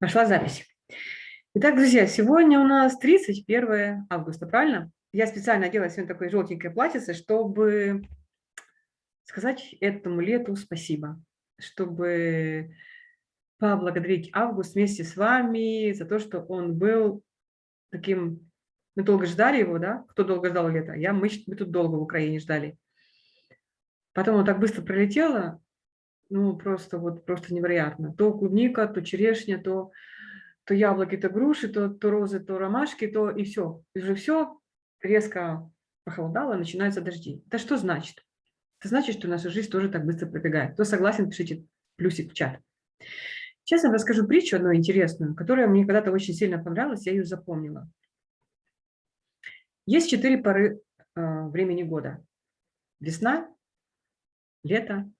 Пошла запись. Итак, друзья, сегодня у нас 31 августа, правильно? Я специально одела сегодня такое желтенькое платьице, чтобы сказать этому лету спасибо, чтобы поблагодарить Август вместе с вами за то, что он был таким... Мы долго ждали его, да? Кто долго ждал лето? Я, мы, мы тут долго в Украине ждали. Потом он так быстро пролетело, ну, просто вот просто невероятно. То клубника, то черешня, то, то яблоки, то груши, то, то розы, то ромашки, то и все. Уже все резко похолодало, начинаются дожди. Это что значит? Это значит, что наша жизнь тоже так быстро пробегает. Кто согласен, пишите плюсик в чат. Сейчас я расскажу притчу одну интересную, которая мне когда-то очень сильно понравилась, я ее запомнила. Есть четыре поры э, времени года. Весна, лето,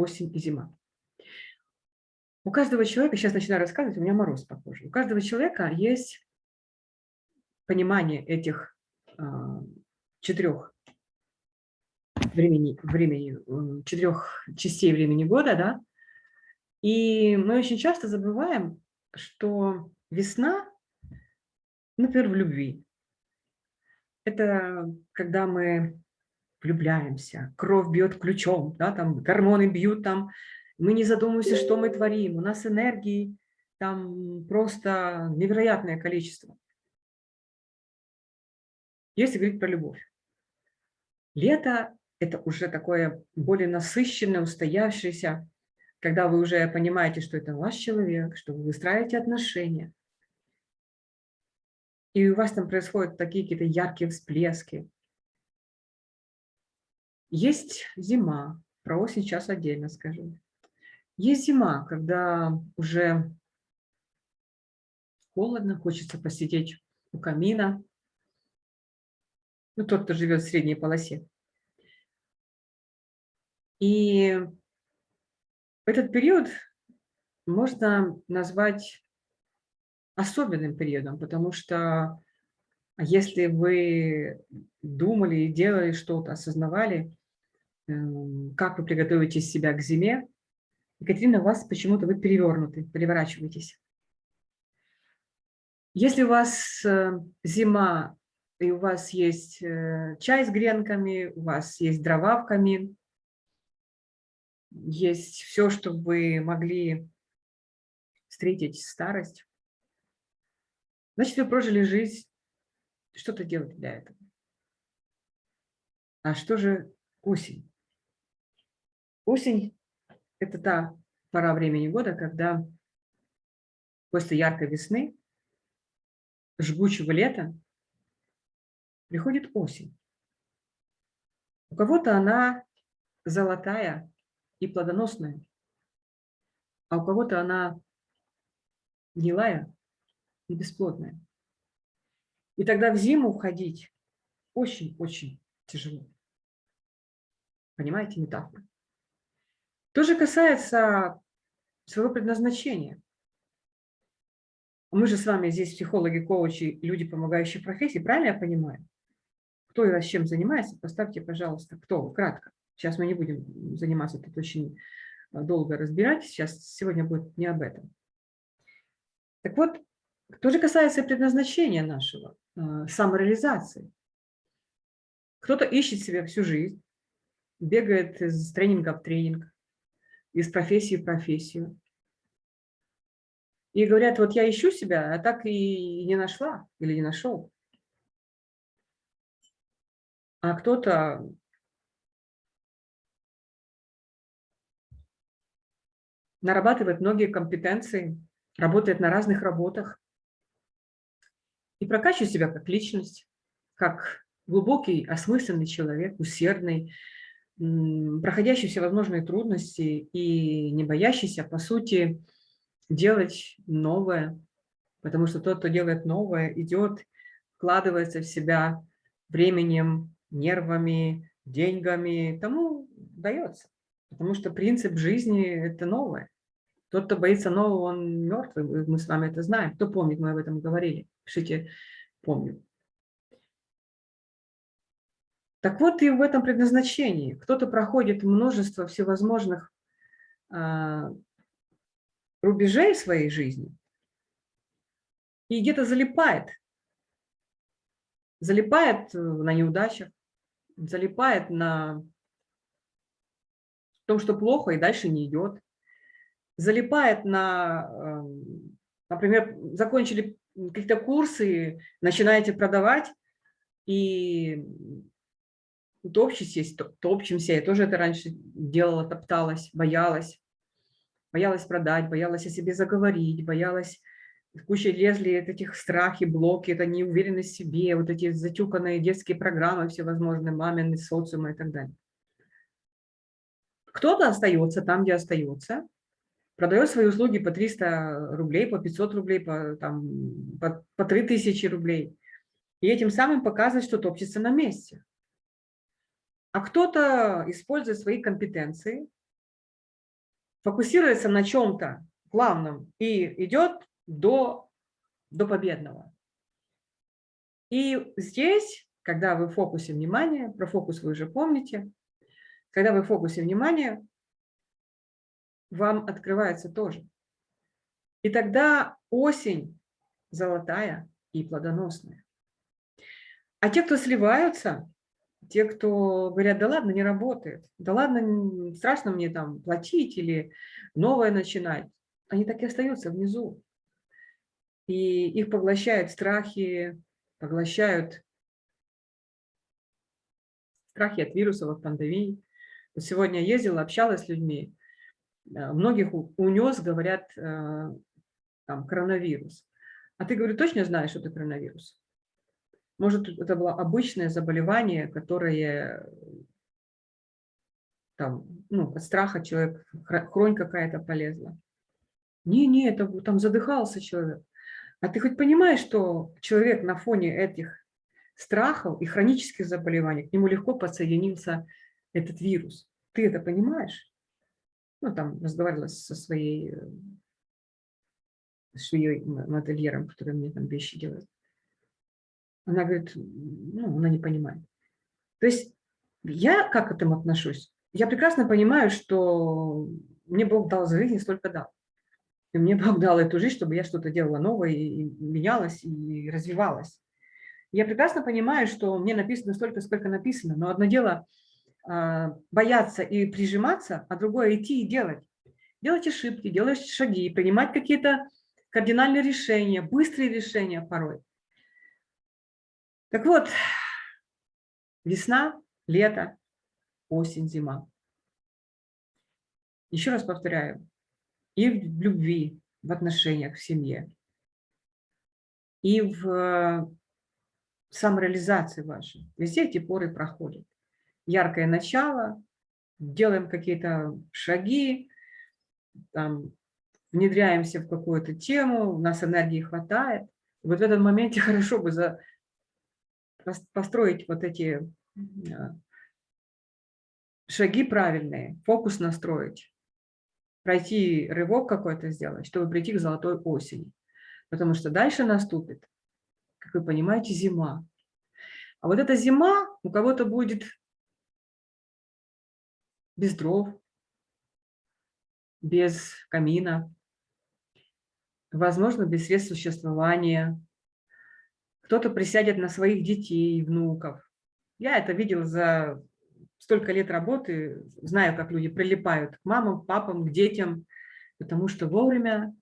осень и зима. У каждого человека, сейчас начинаю рассказывать, у меня мороз похожий, у каждого человека есть понимание этих э, четырех времени, времени, четырех частей времени года, да, и мы очень часто забываем, что весна, например, в любви, это когда мы влюбляемся, кровь бьет ключом, да, там гормоны бьют, там мы не задумываемся, что мы творим, у нас энергии там просто невероятное количество. Если говорить про любовь. Лето – это уже такое более насыщенное, устоявшееся, когда вы уже понимаете, что это ваш человек, что вы выстраиваете отношения. И у вас там происходят такие какие-то яркие всплески, есть зима, про осень сейчас отдельно скажу. Есть зима, когда уже холодно, хочется посидеть у камина. Ну, тот, кто живет в средней полосе. И этот период можно назвать особенным периодом, потому что если вы думали и делали что-то, осознавали, как вы приготовите себя к зиме. Екатерина, у вас почему-то вы перевернуты, переворачиваетесь. Если у вас э, зима, и у вас есть э, чай с гренками, у вас есть дрова в камин, есть все, что вы могли встретить старость, значит, вы прожили жизнь, что-то делать для этого. А что же осень? Осень – это та пора времени года, когда после яркой весны, жгучего лета, приходит осень. У кого-то она золотая и плодоносная, а у кого-то она гнилая и бесплодная. И тогда в зиму входить очень-очень тяжело. Понимаете метафору? То же касается своего предназначения. Мы же с вами здесь психологи, коучи, люди, помогающие профессии, правильно я понимаю? Кто и вас чем занимается, поставьте, пожалуйста, кто, кратко. Сейчас мы не будем заниматься тут очень э, долго разбирать, сейчас сегодня будет не об этом. Так вот, что же касается предназначения нашего, э, самореализации. Кто-то ищет себя всю жизнь, бегает из тренинга в тренинг, из профессии в профессию. И говорят, вот я ищу себя, а так и не нашла или не нашел. А кто-то нарабатывает многие компетенции, работает на разных работах и прокачивает себя как личность, как глубокий, осмысленный человек, усердный, проходящий всевозможные трудности и не боящийся, по сути, делать новое, потому что тот, кто делает новое, идет, вкладывается в себя временем, нервами, деньгами, тому дается. Потому что принцип жизни – это новое. Тот, кто боится нового, он мертвый, мы с вами это знаем. Кто помнит, мы об этом говорили. Пишите «помню». Так вот и в этом предназначении. Кто-то проходит множество всевозможных а, рубежей своей жизни, и где-то залипает. Залипает на неудачах, залипает на том, что плохо и дальше не идет. Залипает на, эм, например, закончили какие-то курсы, начинаете продавать, и топчетесь, топчемся. Я тоже это раньше делала, топталась, боялась. Боялась продать, боялась о себе заговорить, боялась куча лезли этих страхи, блоки, это неуверенность в себе, вот эти затюканные детские программы всевозможные, мамины, социумы и так далее. Кто-то остается там, где остается, продает свои услуги по 300 рублей, по 500 рублей, по, там, по, по 3000 рублей. И этим самым показывает, что топчется на месте. А кто-то использует свои компетенции, фокусируется на чем-то главном и идет до, до победного. И здесь, когда вы в фокусе внимания, про фокус вы уже помните, когда вы в фокусе внимания, вам открывается тоже. И тогда осень золотая и плодоносная. А те, кто сливаются, те, кто говорят, да ладно, не работает, да ладно, страшно мне там платить или новое начинать, они так и остаются внизу и их поглощают страхи, поглощают страхи от вирусов, от пандемий. Вот сегодня ездила, общалась с людьми, э, многих унес, говорят, э, там, коронавирус. А ты, говорю, точно знаешь, что это коронавирус? Может, это было обычное заболевание, которое там, ну, от страха человек, хронь какая-то полезла. Не-не, это там задыхался человек. А ты хоть понимаешь, что человек на фоне этих страхов и хронических заболеваний, к нему легко подсоединился этот вирус? Ты это понимаешь? Ну, там разговаривала со своей швеей, модельером, который мне там вещи делает. Она говорит, ну, она не понимает. То есть я как к этому отношусь? Я прекрасно понимаю, что мне Бог дал жизнь и столько дал. И мне Бог дал эту жизнь, чтобы я что-то делала новое, и менялась, и развивалась. Я прекрасно понимаю, что мне написано столько, сколько написано, но одно дело а, бояться и прижиматься, а другое идти и делать. Делать ошибки, делать шаги, принимать какие-то кардинальные решения, быстрые решения порой. Так вот, весна, лето, осень, зима. Еще раз повторяю, и в любви, в отношениях, в семье, и в э, самореализации вашей. Везде эти поры проходят. Яркое начало, делаем какие-то шаги, там, внедряемся в какую-то тему, у нас энергии хватает. Вот в этом моменте хорошо бы за, построить вот эти э, шаги правильные, фокус настроить, пройти рывок какой-то сделать, чтобы прийти к золотой осени. Потому что дальше наступит, как вы понимаете, зима. А вот эта зима у кого-то будет без дров, без камина, возможно, без средств существования. Кто-то присядет на своих детей, внуков. Я это видел за столько лет работы, знаю, как люди прилипают к мамам, папам, к детям, потому что вовремя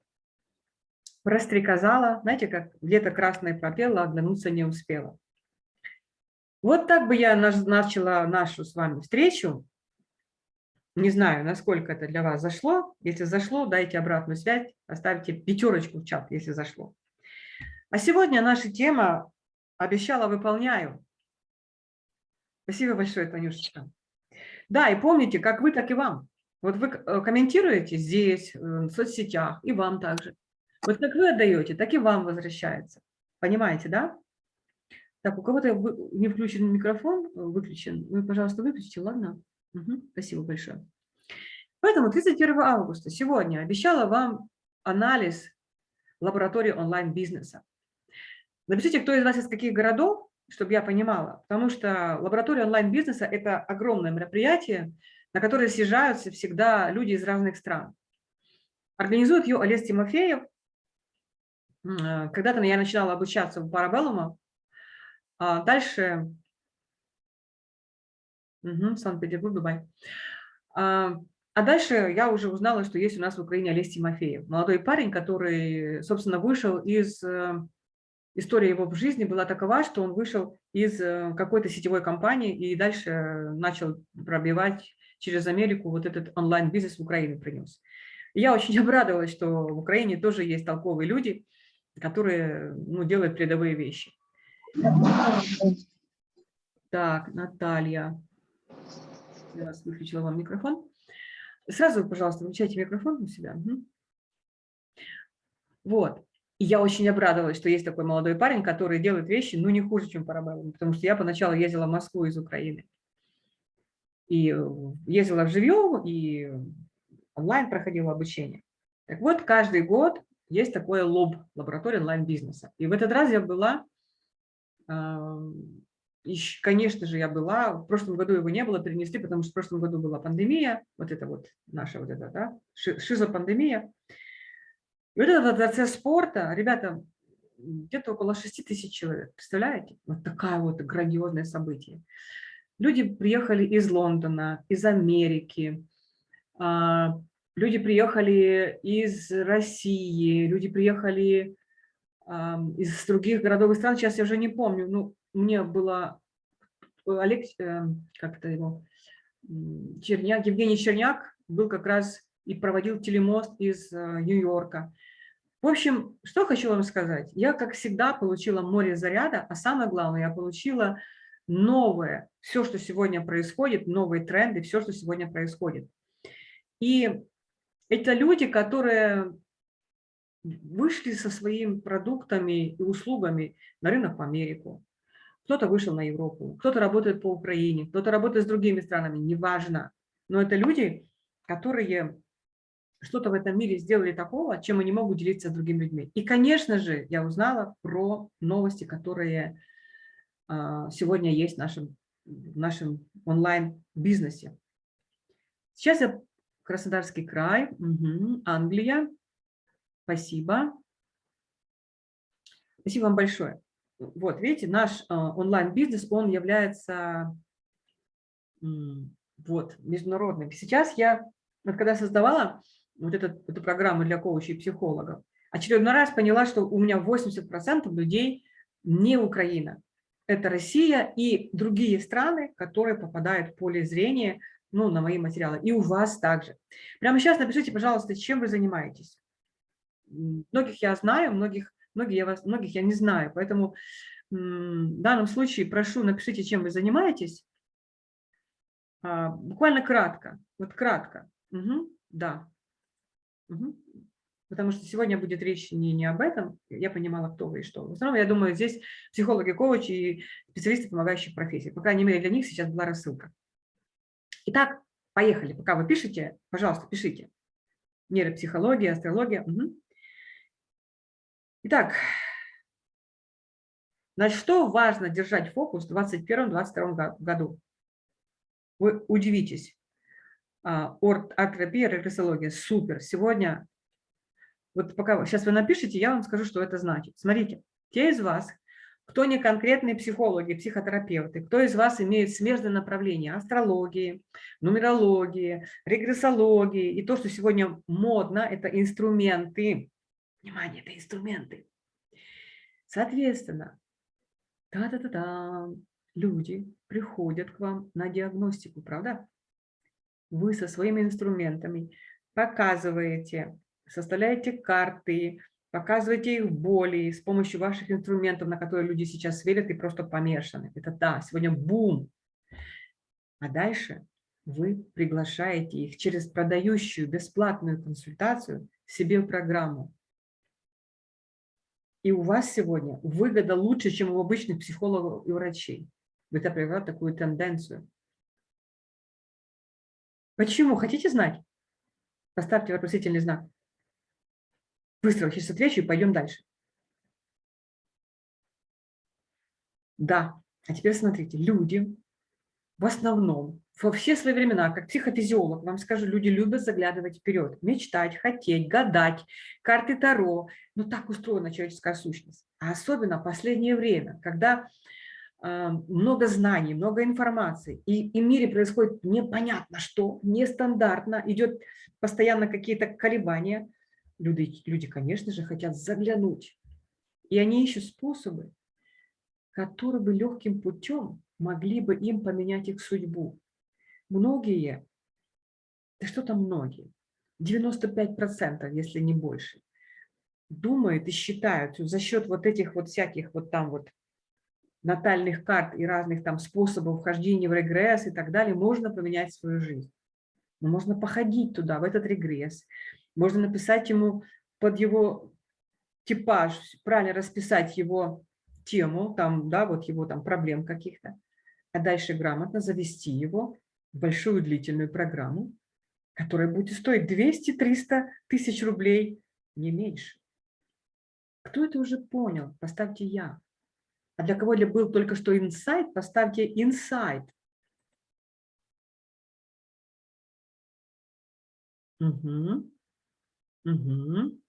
прострекозала, знаете, как лето красное пропела, оглянуться не успела. Вот так бы я начала нашу с вами встречу. Не знаю, насколько это для вас зашло. Если зашло, дайте обратную связь, оставьте пятерочку в чат, если зашло. А сегодня наша тема «Обещала, выполняю». Спасибо большое, Танюшечка. Да, и помните, как вы, так и вам. Вот вы э, комментируете здесь, э, в соцсетях, и вам также. Вот как вы отдаете, так и вам возвращается. Понимаете, да? Так, у кого-то не включен микрофон, э, выключен. Вы, пожалуйста, выключите, ладно? Угу, спасибо большое. Поэтому 31 августа сегодня обещала вам анализ лаборатории онлайн-бизнеса. Напишите, кто из вас из каких городов, чтобы я понимала, потому что лаборатория онлайн-бизнеса – это огромное мероприятие, на которое съезжаются всегда люди из разных стран. Организует ее Олег Тимофеев, э, когда-то я начинала обучаться в Парабеллума, а дальше... Угу, Санкт-Петербург, Дубай. А, а дальше я уже узнала, что есть у нас в Украине Олесь Тимофеев. Молодой парень, который, собственно, вышел из... Э, история его в жизни была такова, что он вышел из э, какой-то сетевой компании и дальше начал пробивать через Америку вот этот онлайн-бизнес в Украину принес. И я очень обрадовалась, что в Украине тоже есть толковые люди, которые ну, делают передовые вещи. Так, Наталья. Я вас выключила вам микрофон. Сразу, пожалуйста, выключайте микрофон у себя. Вот. И я очень обрадовалась, что есть такой молодой парень, который делает вещи, ну, не хуже, чем Парабеллум, потому что я поначалу ездила в Москву из Украины. И э, ездила в живьем, и онлайн проходила обучение. Так вот, каждый год есть такое лоб, лаборатория онлайн-бизнеса. И в этот раз я была, конечно же, я была, в прошлом году его не было, перенесли, потому что в прошлом году была пандемия, вот это вот наша вот эта, да, шизопандемия. И вот этот процесс спорта, ребята, где-то около 6 тысяч человек, представляете? Вот такое вот грандиозное событие. Люди приехали из Лондона, из Америки, а, люди приехали из России, люди приехали из других городов и стран, сейчас я уже не помню, ну, мне было Олег, э, как это его, Черняк, Евгений Черняк был как раз и проводил телемост из э, Нью-Йорка. В общем, что хочу вам сказать. Я, как всегда, получила море заряда, а самое главное, я получила новое, все, что сегодня происходит, новые тренды, все, что сегодня происходит. И это люди, которые вышли со своими продуктами и услугами на рынок в Америку. Кто-то вышел на Европу, кто-то работает по Украине, кто-то работает с другими странами, неважно. Но это люди, которые что-то в этом мире сделали такого, чем они могут делиться с другими людьми. И, конечно же, я узнала про новости, которые а, сегодня есть в нашем, в нашем онлайн-бизнесе. Сейчас я Краснодарский край, угу, Англия. Спасибо. Спасибо вам большое. Вот, видите, наш а, онлайн-бизнес, он является вот, международным. Сейчас я, вот когда создавала вот этот, эту программу для коучей и психологов, очередной раз поняла, что у меня 80% людей не Украина. Это Россия и другие страны, которые попадают в поле зрения ну, на мои материалы. И у вас также. Прямо сейчас напишите, пожалуйста, чем вы занимаетесь. Многих я знаю, многих, многих, я, вас, многих я не знаю. Поэтому в данном случае прошу, напишите, чем вы занимаетесь. А, буквально кратко. Вот кратко. Угу, да. Угу. Потому что сегодня будет речь не, не об этом, я понимала, кто вы и что. В основном, я думаю, здесь психологи, коучи и специалисты помогающих профессий. По крайней мере, для них сейчас была рассылка. Итак, поехали. Пока вы пишете, пожалуйста, пишите. Нейропсихология, астрология. Угу. Итак, на что важно держать фокус в 2021-2022 году? Вы удивитесь. Арт-терапия, регрессология. Супер. Сегодня, вот пока сейчас вы напишите, я вам скажу, что это значит. Смотрите, те из вас, кто не конкретные психологи, психотерапевты, кто из вас имеет смежное направление астрологии, нумерологии, регрессологии, и то, что сегодня модно, это инструменты. Внимание, это инструменты. Соответственно, та-та-та-та, люди приходят к вам на диагностику, правда? Вы со своими инструментами показываете, составляете карты, Показывайте их боли с помощью ваших инструментов, на которые люди сейчас верят и просто помешаны. Это да, сегодня бум. А дальше вы приглашаете их через продающую бесплатную консультацию себе в программу. И у вас сегодня выгода лучше, чем у обычных психологов и врачей. Это привело такую тенденцию. Почему? Хотите знать? Поставьте вопросительный знак. Быстро сейчас отвечу и пойдем дальше. Да, а теперь смотрите, люди в основном, во все свои времена, как психофизиолог, вам скажу, люди любят заглядывать вперед, мечтать, хотеть, гадать, карты Таро. Ну, так устроена человеческая сущность. А особенно в последнее время, когда много знаний, много информации, и, и в мире происходит непонятно что, нестандартно, идет постоянно какие-то колебания, люди, люди, конечно же, хотят заглянуть. И они ищут способы, которые бы легким путем могли бы им поменять их судьбу многие, да что там многие, 95%, если не больше, думают и считают за счет вот этих вот всяких вот там вот натальных карт и разных там способов вхождения в регресс и так далее, можно поменять свою жизнь. Но можно походить туда, в этот регресс. Можно написать ему под его типаж, правильно расписать его тему, там, да, вот его там проблем каких-то, а дальше грамотно завести его большую длительную программу, которая будет стоить 200-300 тысяч рублей, не меньше. Кто это уже понял? Поставьте «Я». А для кого был только что инсайт, поставьте инсайт. Угу. Угу.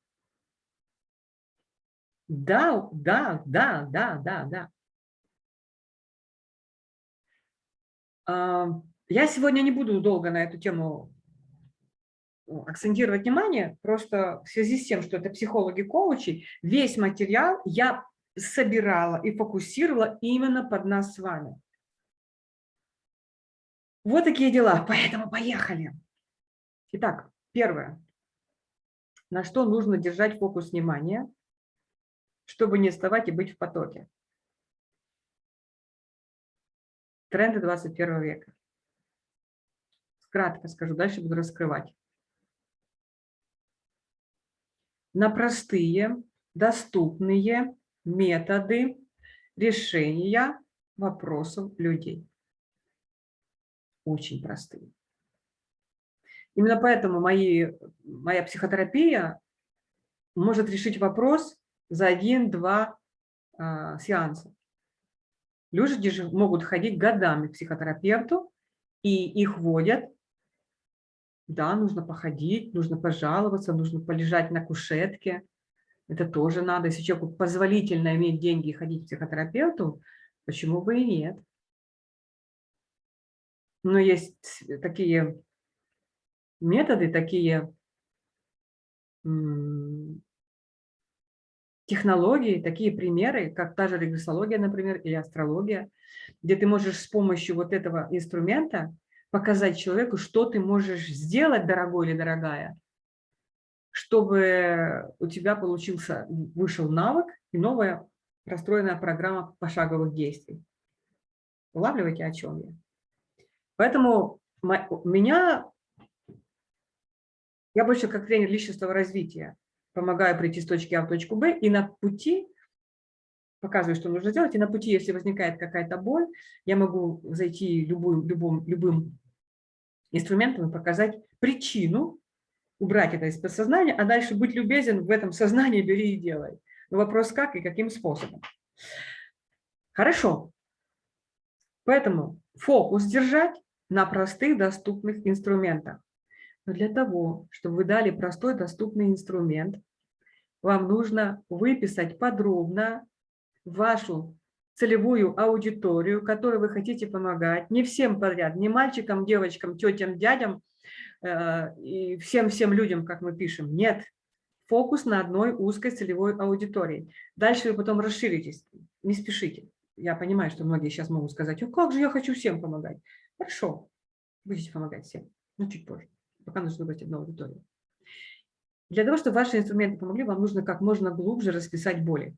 Да, да, да, да, да, да. А, я сегодня не буду долго на эту тему ну, акцентировать внимание, просто в связи с тем, что это психологи-коучи, весь материал я собирала и фокусировала именно под нас с вами. Вот такие дела, поэтому поехали. Итак, первое. На что нужно держать фокус внимания, чтобы не вставать и быть в потоке. Тренды 21 века кратко скажу, дальше буду раскрывать. На простые, доступные методы решения вопросов людей. Очень простые. Именно поэтому мои, моя психотерапия может решить вопрос за один-два э, сеанса. Люди же могут ходить годами к психотерапевту, и их водят да, нужно походить, нужно пожаловаться, нужно полежать на кушетке. Это тоже надо. Если человеку позволительно иметь деньги и ходить к психотерапевту, почему бы и нет? Но есть такие методы, такие технологии, такие примеры, как та же регрессология, например, или астрология, где ты можешь с помощью вот этого инструмента показать человеку, что ты можешь сделать, дорогой или дорогая, чтобы у тебя получился, вышел навык и новая расстроенная программа пошаговых действий. Улавливаете, о чем я? Поэтому меня, я больше как тренер личностного развития, помогаю прийти с точки А в точку Б, и на пути показываю, что нужно сделать, и на пути, если возникает какая-то боль, я могу зайти любым, любым, любым инструментом и показать причину, убрать это из подсознания, а дальше быть любезен в этом сознании, бери и делай. Но вопрос как и каким способом. Хорошо. Поэтому фокус держать на простых доступных инструментах. Но для того, чтобы вы дали простой доступный инструмент, вам нужно выписать подробно вашу целевую аудиторию, которой вы хотите помогать, не всем подряд, не мальчикам, девочкам, тетям, дядям и всем-всем людям, как мы пишем. Нет, фокус на одной узкой целевой аудитории. Дальше вы потом расширитесь, не спешите. Я понимаю, что многие сейчас могут сказать, "Ну как же я хочу всем помогать. Хорошо, будете помогать всем, но чуть позже. Пока нужно выбрать одну аудиторию. Для того, чтобы ваши инструменты помогли, вам нужно как можно глубже расписать боли.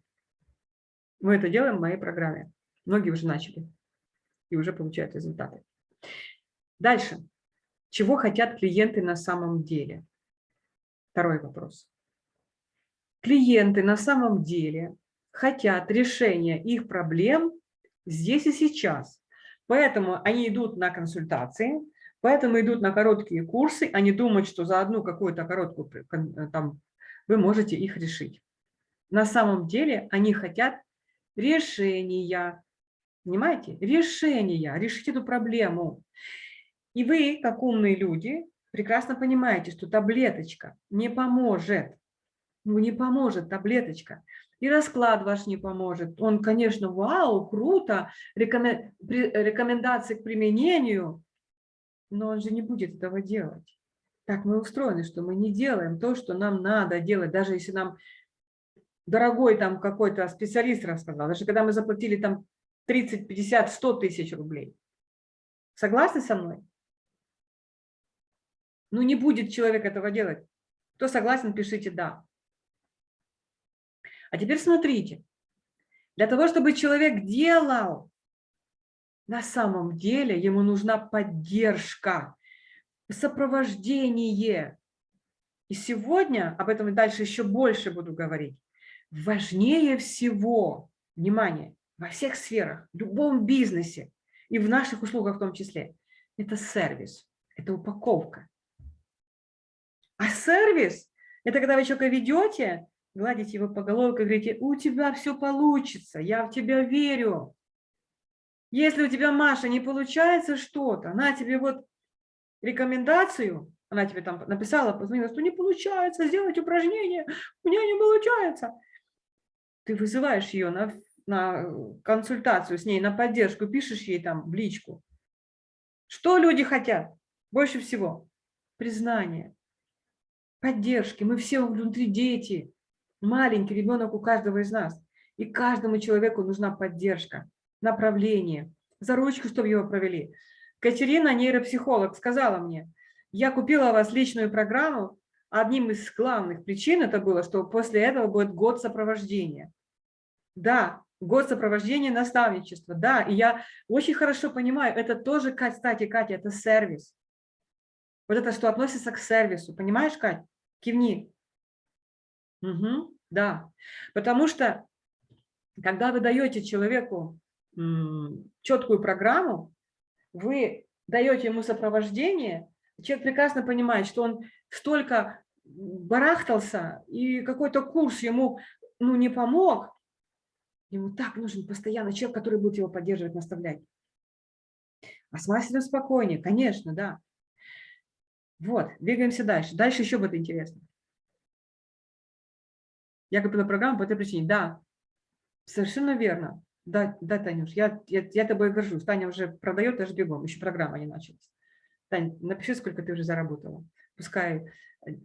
Мы это делаем в моей программе. Многие уже начали и уже получают результаты. Дальше. Чего хотят клиенты на самом деле? Второй вопрос. Клиенты на самом деле хотят решения их проблем здесь и сейчас. Поэтому они идут на консультации, поэтому идут на короткие курсы, они думают, что за одну какую-то короткую там вы можете их решить. На самом деле они хотят решения. Понимаете? Решения. Решить эту проблему. И вы, как умные люди, прекрасно понимаете, что таблеточка не поможет. Ну, не поможет таблеточка. И расклад ваш не поможет. Он, конечно, вау, круто, рекомендации к применению, но он же не будет этого делать. Так мы устроены, что мы не делаем то, что нам надо делать, даже если нам дорогой там какой-то специалист рассказал, даже когда мы заплатили там 30, 50, 100 тысяч рублей. Согласны со мной? Ну, не будет человек этого делать. Кто согласен, пишите «да». А теперь смотрите. Для того, чтобы человек делал, на самом деле ему нужна поддержка, сопровождение. И сегодня, об этом и дальше еще больше буду говорить, важнее всего, внимание, во всех сферах, в любом бизнесе и в наших услугах в том числе, это сервис, это упаковка. А сервис – это когда вы человека ведете, гладите его по головке и говорите, у тебя все получится, я в тебя верю. Если у тебя, Маша, не получается что-то, она тебе вот рекомендацию, она тебе там написала, позвонила, что не получается сделать упражнение, у меня не получается. Ты вызываешь ее на, на консультацию с ней, на поддержку, пишешь ей там в личку. Что люди хотят больше всего? Признание, поддержки. Мы все внутри дети, маленький ребенок у каждого из нас. И каждому человеку нужна поддержка, направление, за ручку, чтобы его провели. Катерина, нейропсихолог, сказала мне, я купила у вас личную программу, одним из главных причин это было, что после этого будет год сопровождения. Да, год сопровождения наставничества, да, и я очень хорошо понимаю, это тоже, кстати, Катя, это сервис. Вот это что относится к сервису, понимаешь, Катя? Кивни. Угу, да, потому что, когда вы даете человеку четкую программу, вы даете ему сопровождение, человек прекрасно понимает, что он столько барахтался, и какой-то курс ему ну, не помог, ему так нужен постоянно человек, который будет его поддерживать, наставлять. А с мастером спокойнее, конечно, да. Вот, двигаемся дальше. Дальше еще будет интересно. Я купила программу по этой причине. Да, совершенно верно. Да, да, Танюш, я, я, я тобой горжусь. Таня уже продает даже бегом, еще программа не началась. Таня, напиши, сколько ты уже заработала. Пускай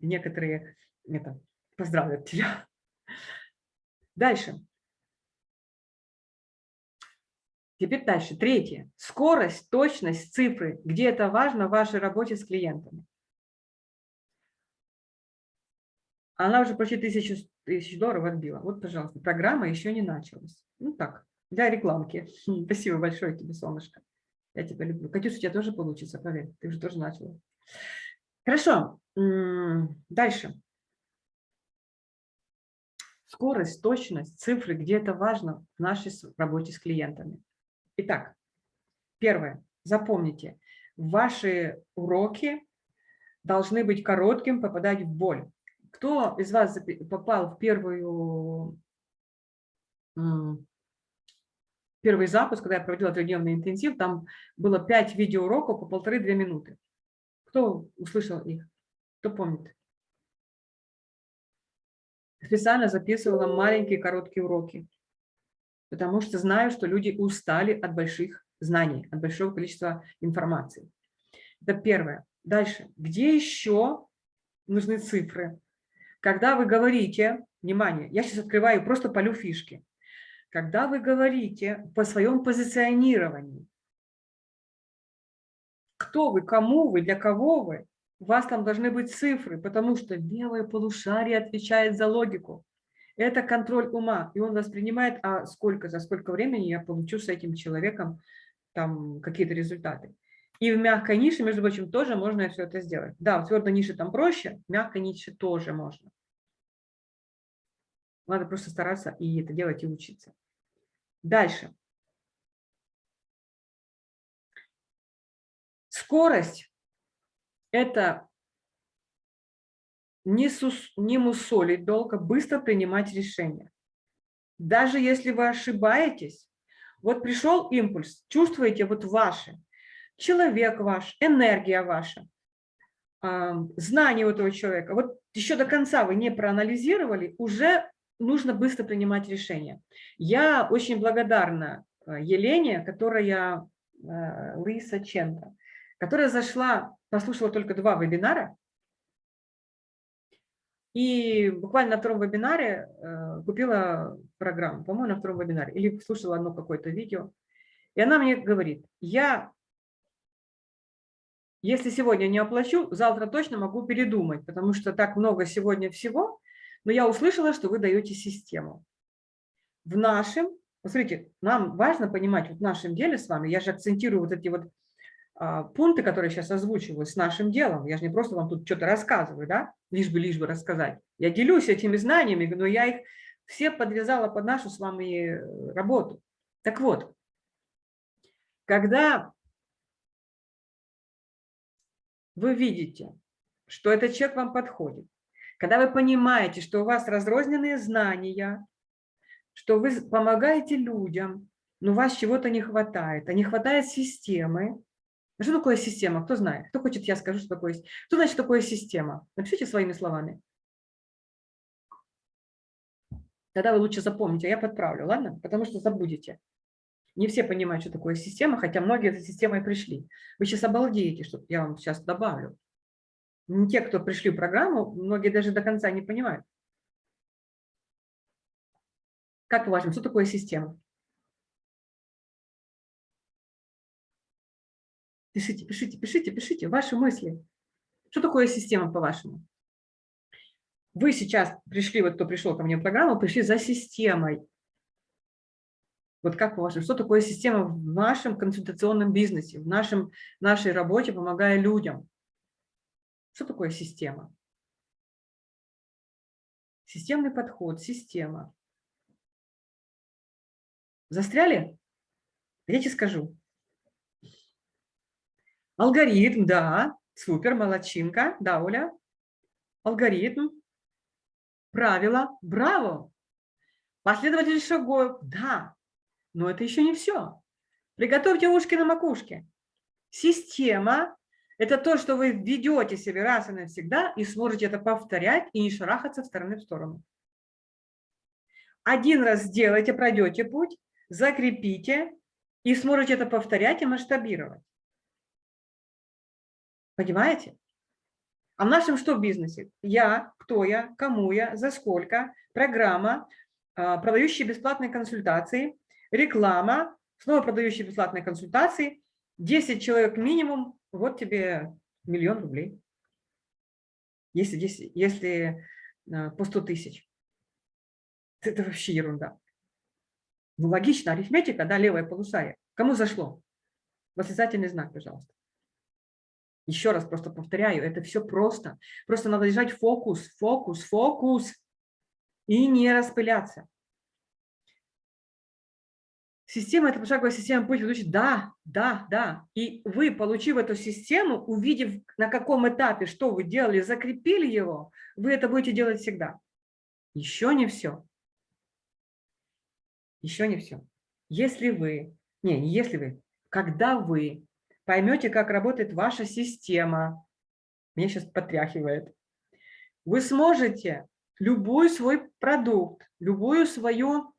некоторые это, поздравят тебя. Дальше. Теперь дальше. Третье. Скорость, точность, цифры. Где это важно в вашей работе с клиентами. Она уже почти тысячу, тысяч долларов отбила. Вот, пожалуйста, программа еще не началась. Ну так, для рекламки. Спасибо большое тебе, солнышко. Я тебя люблю. Катюша, у тебя тоже получится, поверь. Ты уже тоже начала. Хорошо. Дальше. Скорость, точность, цифры, где это важно в нашей работе с клиентами. Итак, первое. Запомните, ваши уроки должны быть коротким, попадать в боль. Кто из вас попал в первую первый запуск, когда я проводила трехдневный интенсив, там было 5 видеоуроков по полторы-две минуты. Кто услышал их? Кто помнит? Специально записывала маленькие короткие уроки, потому что знаю, что люди устали от больших знаний, от большого количества информации. Это первое. Дальше. Где еще нужны цифры? Когда вы говорите, внимание, я сейчас открываю, просто полю фишки когда вы говорите по своем позиционировании, кто вы, кому вы, для кого вы, у вас там должны быть цифры, потому что левое полушарие отвечает за логику. Это контроль ума, и он воспринимает, а сколько, за сколько времени я получу с этим человеком там какие-то результаты. И в мягкой нише, между прочим, тоже можно все это сделать. Да, в твердой нише там проще, в мягкой нише тоже можно. Надо просто стараться и это делать, и учиться. Дальше. Скорость – это не, сус, не мусолить долго, быстро принимать решения. Даже если вы ошибаетесь, вот пришел импульс, чувствуете вот ваши, человек ваш, энергия ваша, знание у этого человека. Вот еще до конца вы не проанализировали, уже нужно быстро принимать решения. Я очень благодарна э, Елене, которая, э, Лиса Ченко, которая зашла, послушала только два вебинара, и буквально на втором вебинаре э, купила программу, по-моему, на втором вебинаре, или слушала одно какое-то видео. И она мне говорит, я, если сегодня не оплачу, завтра точно могу передумать, потому что так много сегодня всего, но я услышала, что вы даете систему. В нашем, посмотрите, нам важно понимать, вот в нашем деле с вами, я же акцентирую вот эти вот а, пункты, которые сейчас озвучиваю, с нашим делом. Я же не просто вам тут что-то рассказываю, да, лишь бы, лишь бы рассказать. Я делюсь этими знаниями, но я их все подвязала под нашу с вами э, работу. Так вот, когда вы видите, что этот человек вам подходит, когда вы понимаете, что у вас разрозненные знания, что вы помогаете людям, но у вас чего-то не хватает, а не хватает системы. А что такое система? Кто знает? Кто хочет, я скажу, что такое Что значит такое система? Напишите своими словами. Тогда вы лучше запомните, а я подправлю, ладно? Потому что забудете. Не все понимают, что такое система, хотя многие этой системой пришли. Вы сейчас обалдеете, что я вам сейчас добавлю те, кто пришли в программу, многие даже до конца не понимают. Как по-вашему, что такое система? Пишите, пишите, пишите, пишите ваши мысли. Что такое система, по-вашему? Вы сейчас пришли, вот кто пришел ко мне в программу, пришли за системой. Вот как по-вашему, что такое система в нашем консультационном бизнесе, в нашем, нашей работе, помогая людям? Что такое система? Системный подход, система. Застряли? Я тебе скажу. Алгоритм, да, супер, молодчинка, да, Оля. Алгоритм, правила, браво. Последовательность шагов, да, но это еще не все. Приготовьте ушки на макушке. Система это то, что вы ведете себе раз и навсегда и сможете это повторять и не шарахаться в стороны в сторону. Один раз сделайте, пройдете путь, закрепите и сможете это повторять и масштабировать. Понимаете? А в нашем что в бизнесе? Я, кто я, кому я, за сколько, программа, а, продающие бесплатные консультации, реклама, снова продающие бесплатные консультации, 10 человек минимум, вот тебе миллион рублей. Если, если, если а, по 100 тысяч. Это вообще ерунда. Ну, логично, арифметика, да, левое полушарие. Кому зашло? Восклицательный знак, пожалуйста. Еще раз просто повторяю, это все просто. Просто надо держать фокус, фокус, фокус и не распыляться. Система – это пошаговая система путь ведущий. Да, да, да. И вы, получив эту систему, увидев, на каком этапе, что вы делали, закрепили его, вы это будете делать всегда. Еще не все. Еще не все. Если вы, не, не если вы, когда вы поймете, как работает ваша система, меня сейчас потряхивает, вы сможете любой свой продукт, любую свою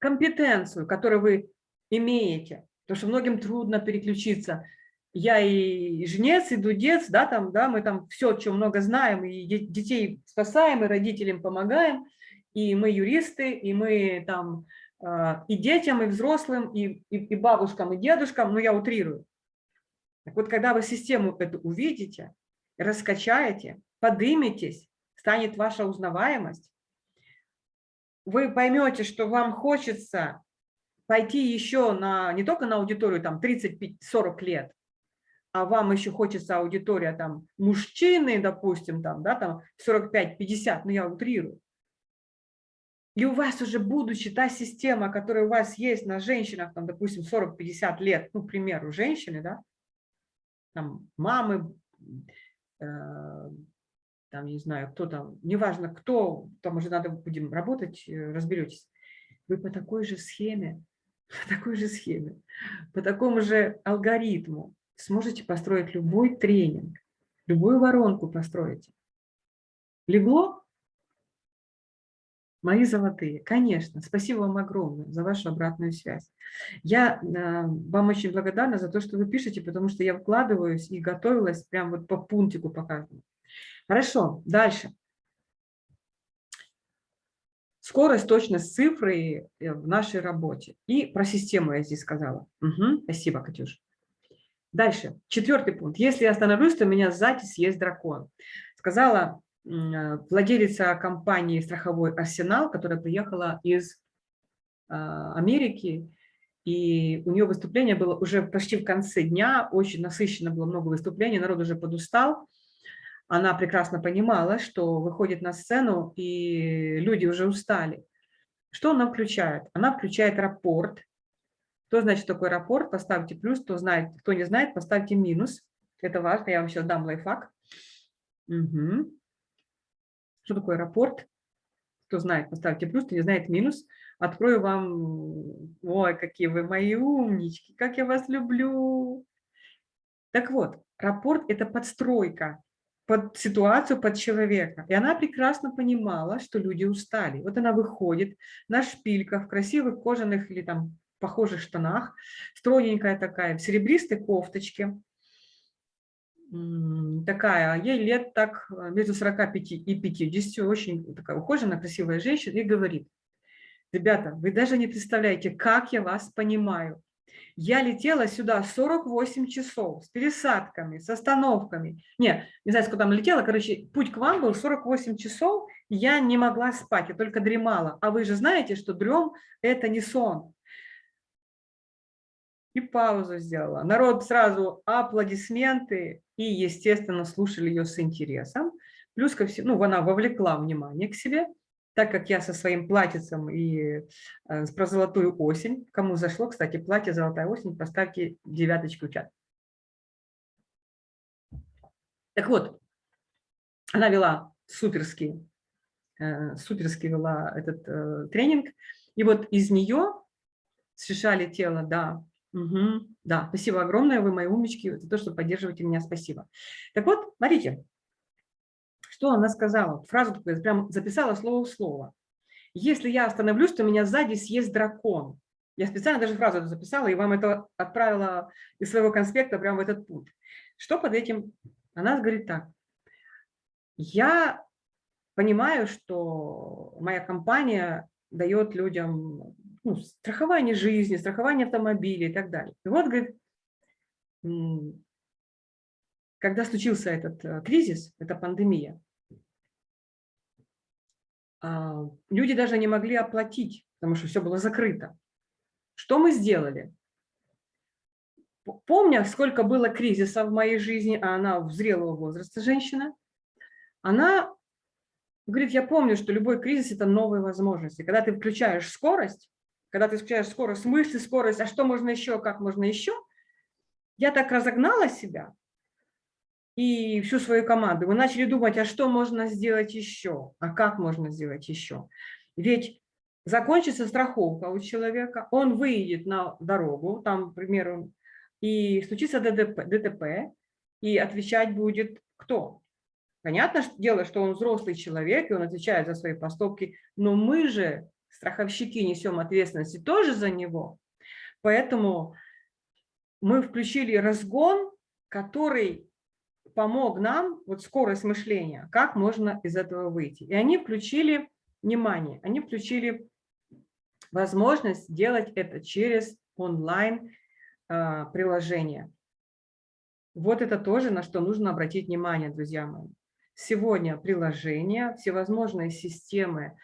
компетенцию, которую вы имеете, потому что многим трудно переключиться. Я и жнец, и дудец, да, там, да, мы там все, что много знаем, и детей спасаем, и родителям помогаем, и мы юристы, и мы там а, и детям, и взрослым, и, и, и бабушкам, и дедушкам, но я утрирую. Так вот, когда вы систему эту увидите, раскачаете, подыметесь, станет ваша узнаваемость, вы поймете, что вам хочется пойти еще на, не только на аудиторию там 30-40 лет, а вам еще хочется аудитория там мужчины, допустим, там, да, там 45-50, ну я утрирую. И у вас уже будучи та система, которая у вас есть на женщинах, там, допустим, 40-50 лет, ну, к примеру, женщины, да, там, мамы, э, там, не знаю, кто там, неважно кто, там уже надо будем работать, э, разберетесь. Вы по такой же схеме по такой же схеме, по такому же алгоритму сможете построить любой тренинг, любую воронку построите. Легло? Мои золотые, конечно, спасибо вам огромное за вашу обратную связь. Я э, вам очень благодарна за то, что вы пишете, потому что я вкладываюсь и готовилась прям вот по пунктику по каждому. Хорошо, дальше. Скорость, точность цифры э, в нашей работе. И про систему я здесь сказала. Угу, спасибо, Катюш. Дальше, четвертый пункт. Если я остановлюсь, то меня сзади съест дракон. Сказала Э, владелица компании страховой «Арсенал», которая приехала из а, Америки, и у нее выступление было уже почти в конце дня, очень насыщенно было много выступлений, народ уже подустал. Она прекрасно понимала, что выходит на сцену, и люди уже устали. Что она включает? Она включает рапорт. Кто знает, что такое рапорт, поставьте плюс, кто, знает, кто не знает, поставьте минус. Это важно, я вам сейчас дам лайфхак. Угу. Что такое рапорт? Кто знает, поставьте плюс, кто не знает минус. Открою вам, ой, какие вы мои умнички, как я вас люблю. Так вот, рапорт – это подстройка под ситуацию, под человека. И она прекрасно понимала, что люди устали. Вот она выходит на шпильках, в красивых кожаных или там похожих штанах, стройненькая такая, в серебристой кофточке, такая, ей лет так э, между 45 и 50, очень такая ухоженная, красивая женщина, и говорит, ребята, вы даже не представляете, как я вас понимаю. Я летела сюда 48 часов с пересадками, с остановками. Не, не знаю, сколько там летела, короче, путь к вам был 48 часов, я не могла спать, я только дремала. А вы же знаете, что дрем – это не сон и паузу сделала. Народ сразу аплодисменты и, естественно, слушали ее с интересом. Плюс ко всему, ну, она вовлекла внимание к себе, так как я со своим платьицем и э, про золотую осень, кому зашло, кстати, платье «Золотая осень», поставьте девяточку в чат. Так вот, она вела суперский, э, суперский вела этот э, тренинг, и вот из нее сшишали тело, да, Угу. Да, спасибо огромное, вы мои умнички, за то, что поддерживаете меня, спасибо. Так вот, смотрите, что она сказала, фразу такую, прям записала слово в слово. Если я остановлюсь, то меня сзади съест дракон. Я специально даже фразу эту записала и вам это отправила из своего конспекта прямо в этот путь. Что под этим? Она говорит так. Я понимаю, что моя компания дает людям ну, страхование жизни, страхование автомобиля и так далее. И вот, говорит, когда случился этот э, кризис, эта пандемия, люди даже не могли оплатить, потому что все было закрыто. Что мы сделали? Помня, сколько было кризисов в моей жизни, а она в зрелого возраста женщина, она говорит, я помню, что любой кризис – это новые возможности. Когда ты включаешь скорость, когда ты включаешь скорость мысли, скорость, а что можно еще, как можно еще, я так разогнала себя и всю свою команду. Мы начали думать, а что можно сделать еще, а как можно сделать еще. Ведь закончится страховка у человека, он выйдет на дорогу, там, к примеру, и случится ДТП, ДТП и отвечать будет кто? Понятно дело, что он взрослый человек, и он отвечает за свои поступки, но мы же страховщики несем ответственность тоже за него. Поэтому мы включили разгон, который помог нам, вот скорость мышления, как можно из этого выйти. И они включили внимание, они включили возможность делать это через онлайн а, приложение. Вот это тоже, на что нужно обратить внимание, друзья мои. Сегодня приложения, всевозможные системы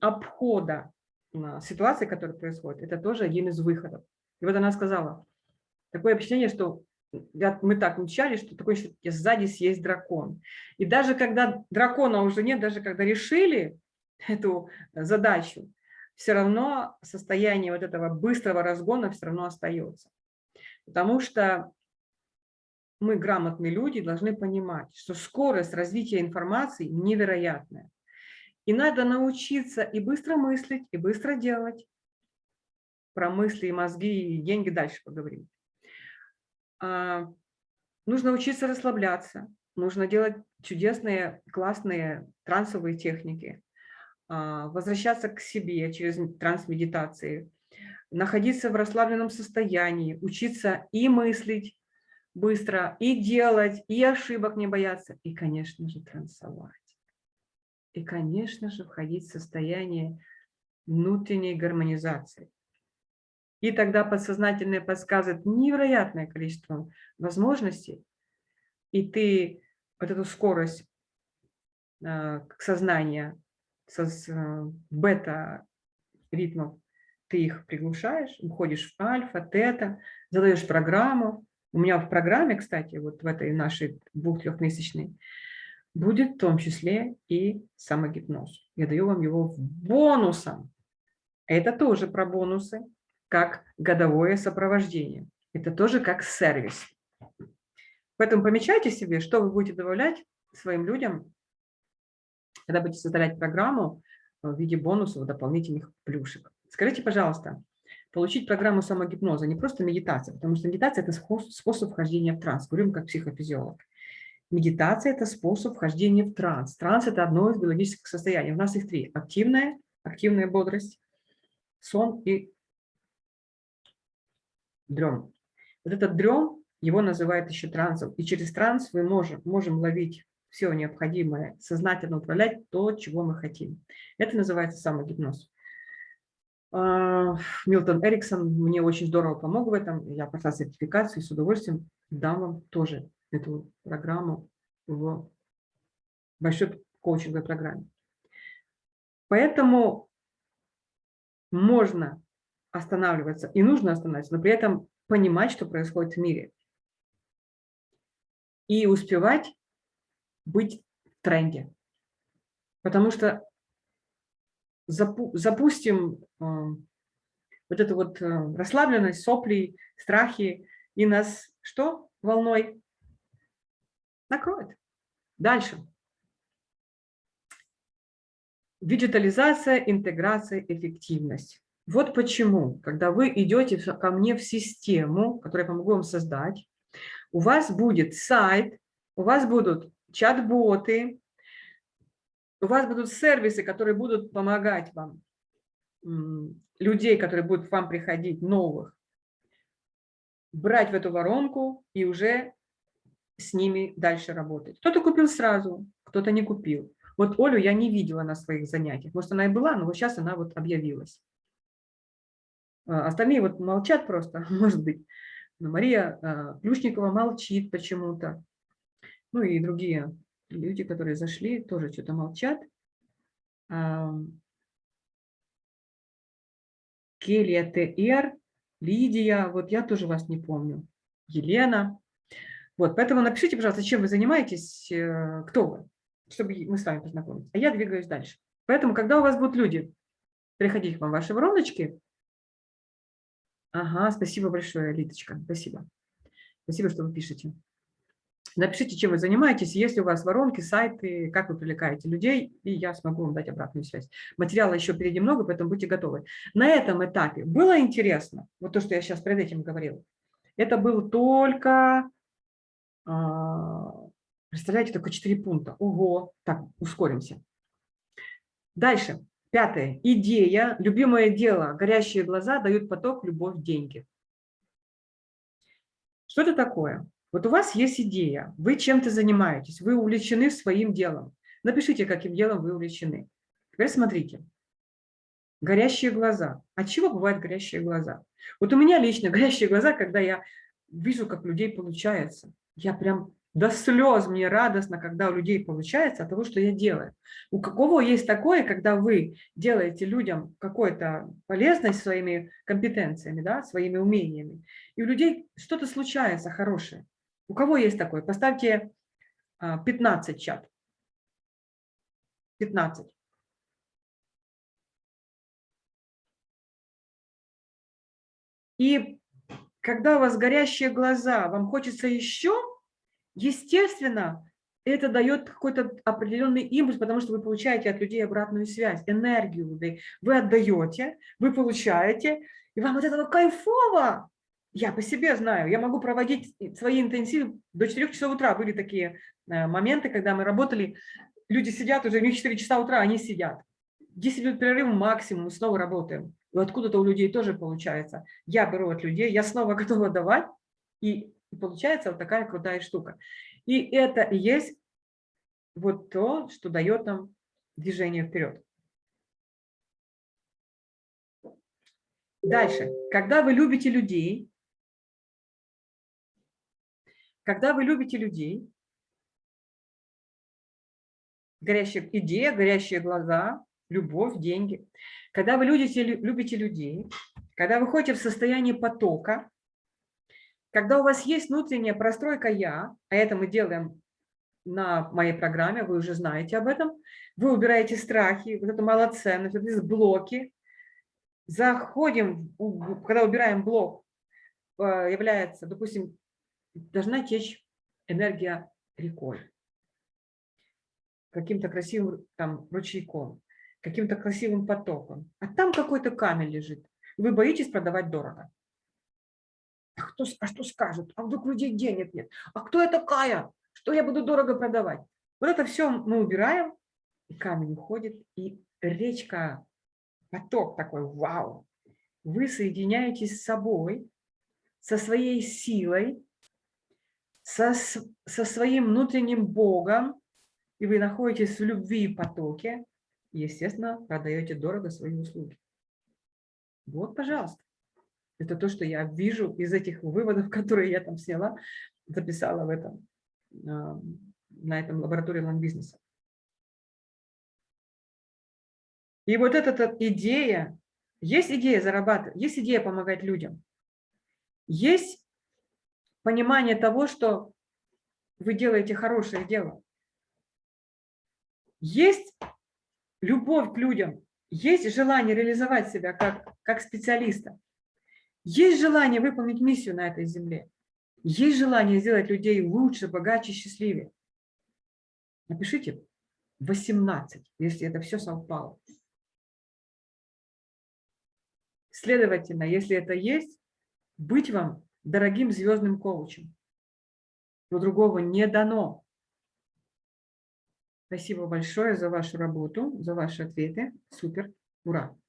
обхода ситуации, которая происходит, это тоже один из выходов. И вот она сказала, такое впечатление, что мы так мчали, что такое, что сзади съесть дракон. И даже когда дракона уже нет, даже когда решили эту задачу, все равно состояние вот этого быстрого разгона все равно остается. Потому что мы, грамотные люди, должны понимать, что скорость развития информации невероятная. И надо научиться и быстро мыслить, и быстро делать. про мысли и мозги и деньги дальше поговорим. А, нужно учиться расслабляться, нужно делать чудесные, классные трансовые техники, а, возвращаться к себе через трансмедитации, находиться в расслабленном состоянии, учиться и мыслить быстро, и делать, и ошибок не бояться, и, конечно же, трансовать. И, конечно же, входить в состояние внутренней гармонизации. И тогда подсознательное подсказывает невероятное количество возможностей, и ты вот эту скорость э, сознания со э, бета-ритмов, ты их приглушаешь, уходишь в альфа, тета, задаешь программу. У меня в программе, кстати, вот в этой нашей двух-трехмесячной, будет в том числе и самогипноз. Я даю вам его бонусом. Это тоже про бонусы, как годовое сопровождение. Это тоже как сервис. Поэтому помечайте себе, что вы будете добавлять своим людям, когда будете создавать программу в виде бонусов, дополнительных плюшек. Скажите, пожалуйста, получить программу самогипноза не просто медитация, потому что медитация – это способ вхождения в транс, говорим как психофизиолог. Медитация – это способ вхождения в транс. Транс – это одно из биологических состояний. У нас их три. Активная, активная бодрость, сон и дрем. Вот этот дрем, его называют еще трансом. И через транс мы можем, можем ловить все необходимое, сознательно управлять то, чего мы хотим. Это называется самогипноз. А, Милтон Эриксон мне очень здорово помог в этом. Я прошла сертификацию и с удовольствием дам вам тоже эту программу в большой коучинговой программе. Поэтому можно останавливаться и нужно останавливаться, но при этом понимать, что происходит в мире. И успевать быть в тренде. Потому что запу запустим э, вот эту вот э, расслабленность, сопли, страхи, и нас что волной накроет. Дальше. Виджитализация, интеграция, эффективность. Вот почему, когда вы идете ко мне в систему, которую я помогу вам создать, у вас будет сайт, у вас будут чат-боты, у вас будут сервисы, которые будут помогать вам, людей, которые будут к вам приходить, новых, брать в эту воронку и уже с ними дальше работать. Кто-то купил сразу, кто-то не купил. Вот Олю я не видела на своих занятиях. Может, она и была, но вот сейчас она вот объявилась. А, остальные вот молчат просто, может быть. Но Мария а, Плюшникова молчит почему-то. Ну и другие люди, которые зашли, тоже что-то молчат. Келия ТР, Лидия, вот я тоже вас не помню. Елена. Вот, поэтому напишите, пожалуйста, чем вы занимаетесь, э, кто вы, чтобы мы с вами познакомились. А я двигаюсь дальше. Поэтому, когда у вас будут люди приходить к вам ваши вороночки, ага, спасибо большое, Литочка, спасибо. Спасибо, что вы пишете. Напишите, чем вы занимаетесь, если у вас воронки, сайты, как вы привлекаете людей, и я смогу вам дать обратную связь. Материала еще впереди много, поэтому будьте готовы. На этом этапе было интересно, вот то, что я сейчас перед этим говорила, это был только а, представляете, только 4 пункта. Ого, так, ускоримся. Дальше. Пятое. Идея, любимое дело, горящие глаза дают поток, любовь, деньги. Что это такое? Вот у вас есть идея, вы чем-то занимаетесь, вы увлечены своим делом. Напишите, каким делом вы увлечены. Теперь смотрите. Горящие глаза. От чего бывают горящие глаза? Вот у меня лично горящие глаза, когда я вижу, как людей получается я прям до слез мне радостно, когда у людей получается от того, что я делаю. У какого есть такое, когда вы делаете людям какую-то полезность своими компетенциями, да, своими умениями, и у людей что-то случается хорошее. У кого есть такое? Поставьте 15 а, чат. 15. И когда у вас горящие глаза, вам хочется еще, естественно, это дает какой-то определенный импульс, потому что вы получаете от людей обратную связь, энергию. Вы отдаете, вы получаете, И вам от этого кайфово. Я по себе знаю, я могу проводить свои интенсивы до 4 часов утра. Были такие э, моменты, когда мы работали, люди сидят уже, у них 4 часа утра, они сидят. 10 минут перерыв максимум, снова работаем. И откуда-то у людей тоже получается. Я беру от людей, я снова готова давать, и, и получается вот такая крутая штука. И это и есть вот то, что дает нам движение вперед. Дальше. Когда вы любите людей, когда вы любите людей, горящая идея, горящие глаза, любовь, деньги. Когда вы любите, любите людей, когда вы ходите в состоянии потока, когда у вас есть внутренняя простройка «я», а это мы делаем на моей программе, вы уже знаете об этом, вы убираете страхи, вот эту малоценность, вот эти блоки, заходим, когда убираем блок, э, является, допустим, должна течь энергия рекой, каким-то красивым там ручейком, каким-то красивым потоком. А там какой-то камень лежит. Вы боитесь продавать дорого. А, кто, а что скажут? А вдруг людей денег нет? А кто я такая? Что я буду дорого продавать? Вот это все мы убираем, и камень уходит, и речка, поток такой, вау. Вы соединяетесь с собой, со своей силой, со, со своим внутренним Богом, и вы находитесь в любви и потоке, естественно, продаете дорого свои услуги. Вот, пожалуйста. Это то, что я вижу из этих выводов, которые я там сняла, записала в этом, а, на этом лаборатории ланг-бизнеса. И вот эта идея, есть идея зарабатывать, есть идея помогать людям, есть понимание того, что вы делаете хорошее дело. Есть любовь к людям, есть желание реализовать себя как, как специалиста, есть желание выполнить миссию на этой земле, есть желание сделать людей лучше, богаче, счастливее. Напишите 18, если это все совпало. Следовательно, если это есть, быть вам дорогим звездным коучем. Но другого не дано. Спасибо большое за вашу работу, за ваши ответы. Супер, ура.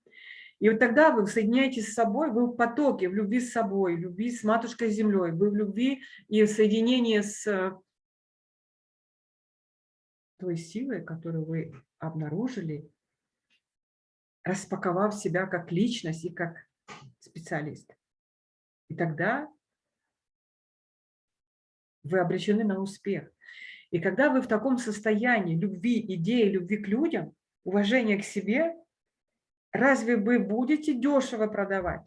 И вот тогда вы соединяетесь с собой, вы в потоке, в любви с собой, в любви с Матушкой Землей, вы в любви и в соединении с э, той силой, которую вы обнаружили, распаковав себя как личность и как специалист. И тогда вы обречены на успех. И когда вы в таком состоянии любви, идеи, любви к людям, уважения к себе, разве вы будете дешево продавать?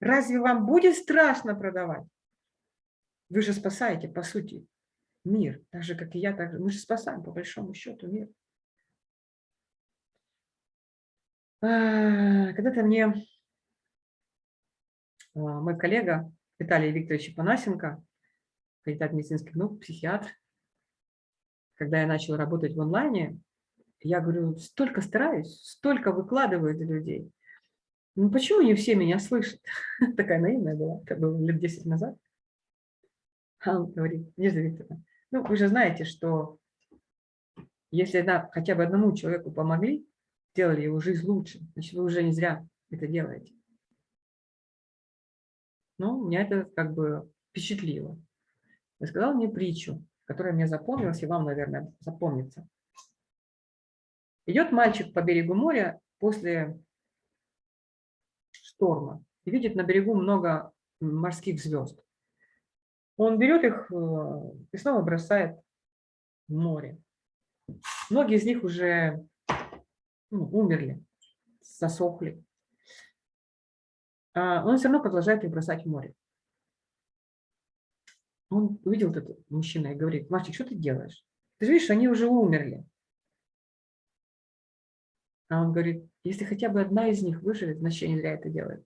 Разве вам будет страшно продавать? Вы же спасаете, по сути, мир. Так же, как и я, так же. мы же спасаем, по большому счету, мир. А, когда-то мне а, мой коллега Виталий Викторович Панасенко, кандидат медицинских наук, психиатр, когда я начала работать в онлайне, я говорю, столько стараюсь, столько выкладываю для людей. Ну почему не все меня слышат? Такая наивная была, это было лет 10 назад. А он говорит, Надежда Викторовна, ну вы же знаете, что если на, хотя бы одному человеку помогли, сделали его жизнь лучше, значит вы уже не зря это делаете. Ну, меня это как бы впечатлило. Рассказал мне притчу которая мне запомнилась, и вам, наверное, запомнится. Идет мальчик по берегу моря после шторма и видит на берегу много морских звезд. Он берет их э, и снова бросает в море. Многие из них уже ну, умерли, засохли. А он все равно продолжает их бросать в море. Он увидел этот мужчина и говорит, мальчик, что ты делаешь? Ты же видишь, они уже умерли. А он говорит, если хотя бы одна из них выживет, значит, я не зря это делаю.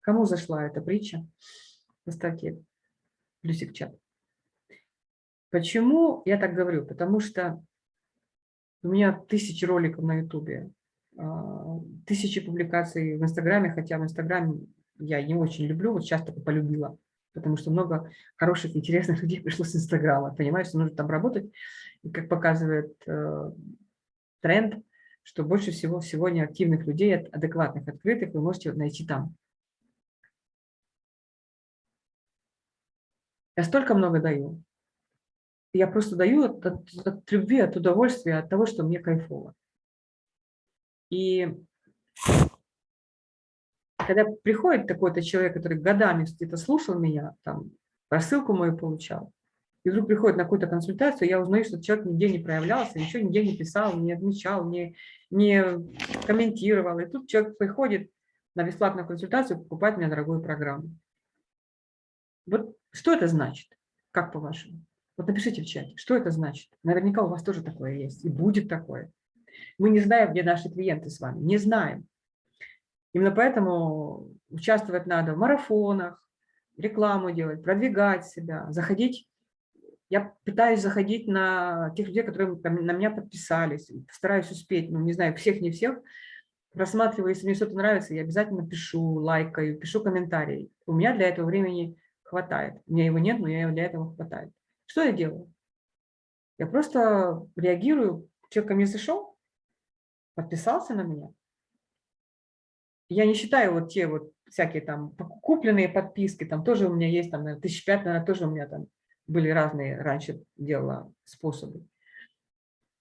Кому зашла эта притча? Поставьте плюсик в чат. Почему я так говорю? Потому что у меня тысячи роликов на ютубе. а, тысячи публикаций в Инстаграме, хотя в Инстаграме я не очень люблю, вот сейчас только полюбила, потому что много хороших, интересных людей пришло с Инстаграма. Понимаешь, нужно там работать. И как показывает э, тренд, что больше всего сегодня активных людей, адекватных, открытых, вы можете найти там. Я столько много даю. Я просто даю от, от, от любви, от удовольствия, от того, что мне кайфово. И когда приходит такой-то человек, который годами где-то слушал меня, там, рассылку мою получал, и вдруг приходит на какую-то консультацию, я узнаю, что человек нигде не проявлялся, ничего нигде не писал, не отмечал, не, не комментировал. И тут человек приходит на бесплатную консультацию, покупает у меня дорогую программу. Вот что это значит, как по-вашему? Вот напишите в чате, что это значит. Наверняка у вас тоже такое есть, и будет такое. Мы не знаем, где наши клиенты с вами, не знаем. Именно поэтому участвовать надо в марафонах, рекламу делать, продвигать себя, заходить. Я пытаюсь заходить на тех людей, которые на меня подписались, стараюсь успеть, ну, не знаю, всех, не всех. Просматриваю, если мне что-то нравится, я обязательно пишу, лайкаю, пишу комментарии. У меня для этого времени хватает. У меня его нет, но я для этого хватает. Что я делаю? Я просто реагирую, человек ко мне зашел, подписался на меня, я не считаю вот те вот всякие там купленные подписки, там тоже у меня есть, там, наверное, тысяч пять, наверное, тоже у меня там были разные раньше делала способы.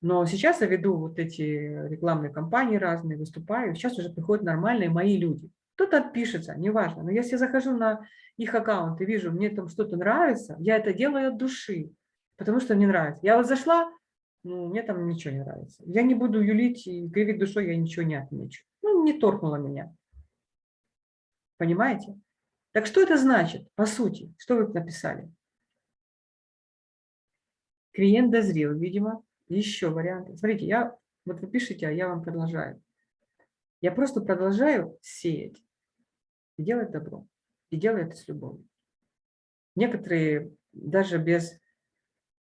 Но сейчас я веду вот эти рекламные кампании разные, выступаю, сейчас уже приходят нормальные мои люди. Кто-то отпишется, неважно, но если я захожу на их аккаунт и вижу, мне там что-то нравится, я это делаю от души, потому что мне нравится. Я вот зашла, ну, мне там ничего не нравится. Я не буду юлить и кривить душой, я ничего не отмечу. Ну, не торкнуло меня. Понимаете? Так что это значит, по сути? Что вы написали? Клиент дозрел, видимо. Еще варианты. Смотрите, я, вот вы пишете, а я вам продолжаю. Я просто продолжаю сеять и делать добро. И делаю это с любовью. Некоторые даже без,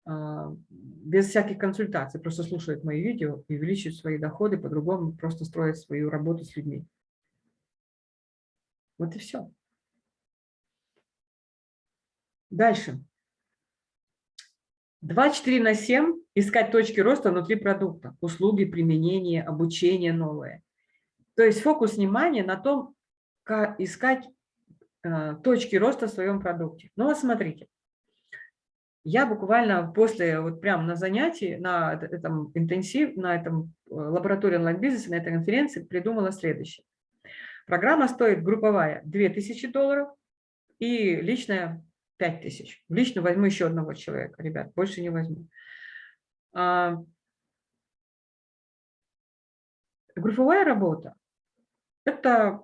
а, без всяких консультаций просто слушают мои видео и увеличивают свои доходы, по-другому просто строят свою работу с людьми. Вот и все. Дальше. 24 на 7 искать точки роста внутри продукта, услуги, применение, обучение новое. То есть фокус внимания на том, как искать э, точки роста в своем продукте. Ну вот смотрите, я буквально после, вот прямо на занятии, на этом интенсив, на этом э, лаборатории онлайн-бизнеса, на этой конференции придумала следующее. Программа стоит групповая 2000 долларов и личная 5000. Лично возьму еще одного человека, ребят, больше не возьму. А, групповая работа – это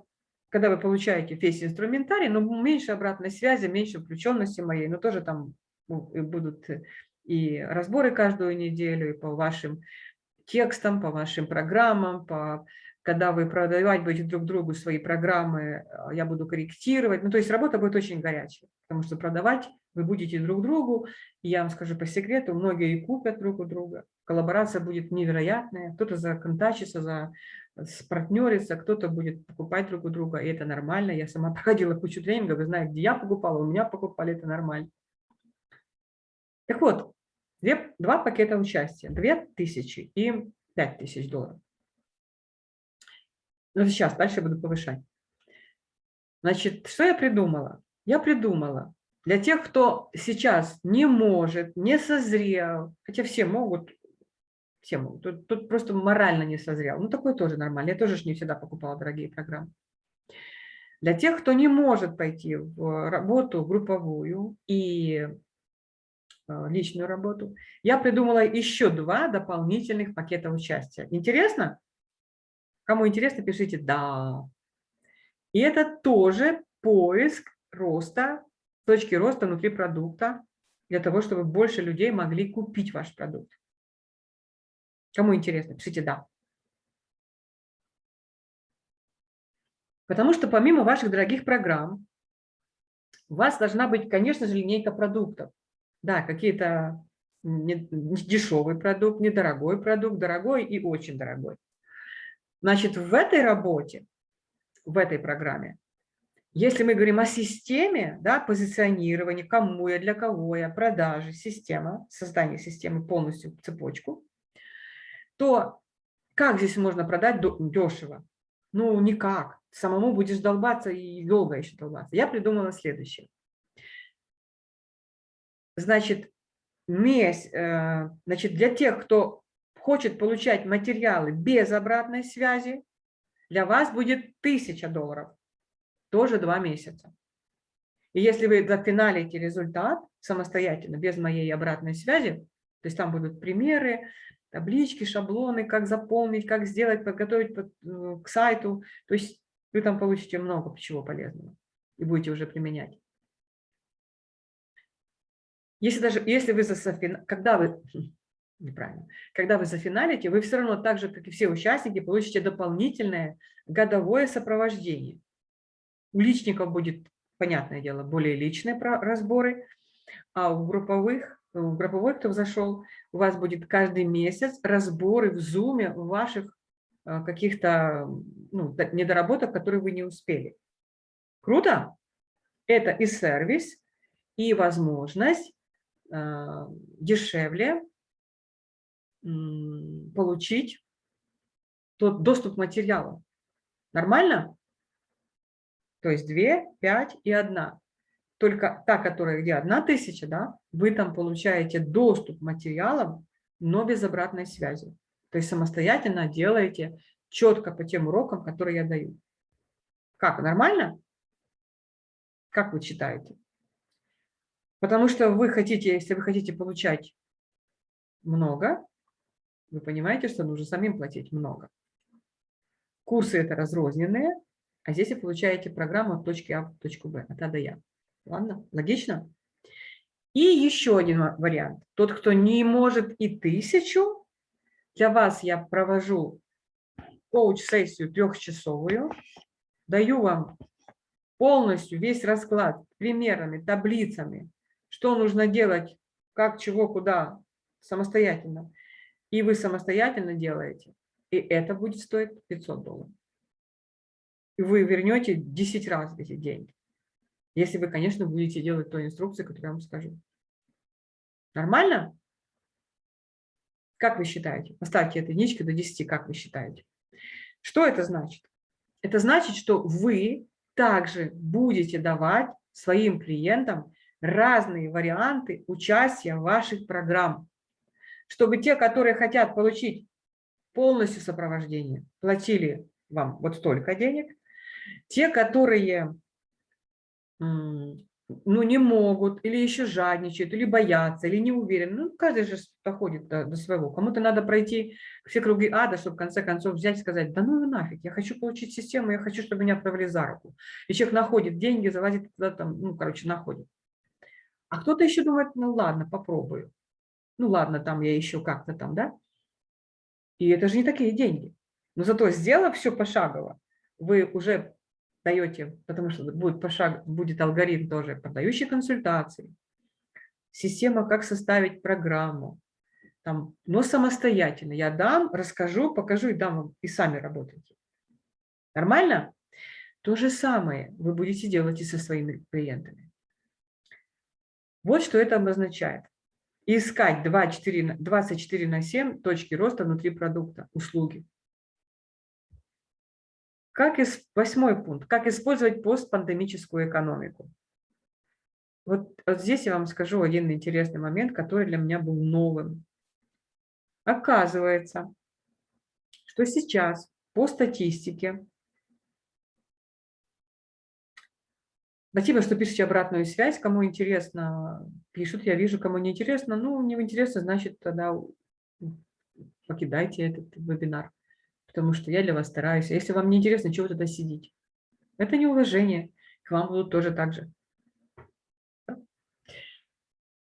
когда вы получаете весь инструментарий, но меньше обратной связи, меньше включенности моей, но тоже там ну, будут и разборы каждую неделю, и по вашим текстам, по вашим программам, по когда вы продавать будете друг другу свои программы, а, я буду корректировать. Ну, то есть работа будет очень горячая, потому что продавать вы будете друг другу. И я вам скажу по секрету, многие и купят друг у друга. Коллаборация будет невероятная. Кто-то законтачится, за, партнерится, кто-то будет покупать друг у друга, и это нормально. Я сама проходила кучу тренингов, вы знаете, где я покупала, у меня покупали, это нормально. Так вот, две, два пакета участия, 2000 и 5000 долларов. Ну, сейчас, дальше буду повышать. Значит, что я придумала? Я придумала для тех, кто сейчас не может, не созрел, хотя все могут, все могут, тут, тут просто морально не созрел. Ну, такое тоже нормально. Я тоже не всегда покупала дорогие программы. Для тех, кто не может пойти в работу групповую и э, личную работу, я придумала еще два дополнительных пакета участия. Интересно? Кому интересно, пишите «да». И это тоже поиск роста, точки роста внутри продукта, для того, чтобы больше людей могли купить ваш продукт. Кому интересно, пишите «да». Потому что помимо ваших дорогих программ, у вас должна быть, конечно же, линейка продуктов. Да, какие-то дешевый продукт, недорогой продукт, дорогой и очень дорогой. Значит, в этой работе, в этой программе, если мы говорим о системе, да, позиционирования, кому я, для кого я, продажи, система, создание системы полностью цепочку, то как здесь можно продать дешево? Ну, никак. Самому будешь долбаться и долго еще долбаться. Я придумала следующее. Значит, месяц, э, значит, для тех, кто хочет получать материалы без обратной связи, для вас будет 1000 долларов, тоже два месяца. И если вы зафиналите результат самостоятельно, без моей обратной связи, то есть там будут примеры, таблички, шаблоны, как заполнить, как сделать, подготовить э, к сайту, то есть вы там получите много чего полезного и будете уже применять. Если даже, если вы за когда вы, неправильно, когда вы зафиналите, вы все равно так же, как и все участники, получите дополнительное годовое сопровождение. У личников будет, понятное дело, более личные разборы, а у групповых, у групповых, кто зашел, у вас будет каждый месяц разборы в зуме ваших э, каких-то ну, недоработок, которые вы не успели. Круто? Это и сервис, и возможность э, дешевле получить тот доступ к материалу. Нормально? То есть 2, 5 и 1. Только та, которая где 1 тысяча, да, вы там получаете доступ к материалам, но без обратной связи. То есть самостоятельно делаете четко по тем урокам, которые я даю. Как, нормально? Как вы считаете? Потому что вы хотите, если вы хотите получать много, вы понимаете, что нужно самим платить много. Курсы это разрозненные, а здесь вы получаете программу от точки А в точку Б, от А до Я. Ладно? Логично? И еще один вариант. Тот, кто не может и тысячу, для вас я провожу коуч-сессию трехчасовую, даю вам полностью весь расклад примерами, таблицами, что нужно делать, как, чего, куда, самостоятельно. И вы самостоятельно делаете, и это будет стоить 500 долларов. И вы вернете 10 раз эти деньги. Если вы, конечно, будете делать ту инструкцию, которую я вам скажу. Нормально? Как вы считаете? Поставьте эту единичку до 10, как вы считаете? Что это значит? Это значит, что вы также будете давать своим клиентам разные варианты участия в ваших программах чтобы те, которые хотят получить полностью сопровождение, платили вам вот столько денег. Те, которые ну, не могут, или еще жадничают, или боятся, или не уверены. Ну, каждый же доходит до, до своего. Кому-то надо пройти все круги ада, чтобы в конце концов взять и сказать, да ну нафиг, я хочу получить систему, я хочу, чтобы меня отправили за руку. И человек находит деньги, залазит туда, там, ну, короче, находит. А кто-то еще думает, ну ладно, попробую ну ладно, там я еще как-то там, да? И это же не такие деньги. Но зато сделав все пошагово, вы уже даете, потому что будет, пошаг, будет алгоритм тоже продающей консультации, система, как составить программу, там, но самостоятельно. Я дам, расскажу, покажу и дам вам, и сами работайте. Нормально? То же самое вы будете делать и со своими клиентами. Вот что это обозначает и искать 24, 24 на 7 точки роста внутри продукта, услуги. Как из, восьмой пункт. Как использовать постпандемическую экономику. Вот, вот здесь я вам скажу один интересный момент, который для меня был новым. Оказывается, что сейчас по статистике Спасибо, что пишете обратную связь. Кому интересно, пишут. Я вижу, кому не интересно. Ну, не интересно, значит, тогда покидайте этот вебинар. Потому что я для вас стараюсь. А если вам не интересно, чего тогда сидите? Это неуважение. К вам будут тоже так же.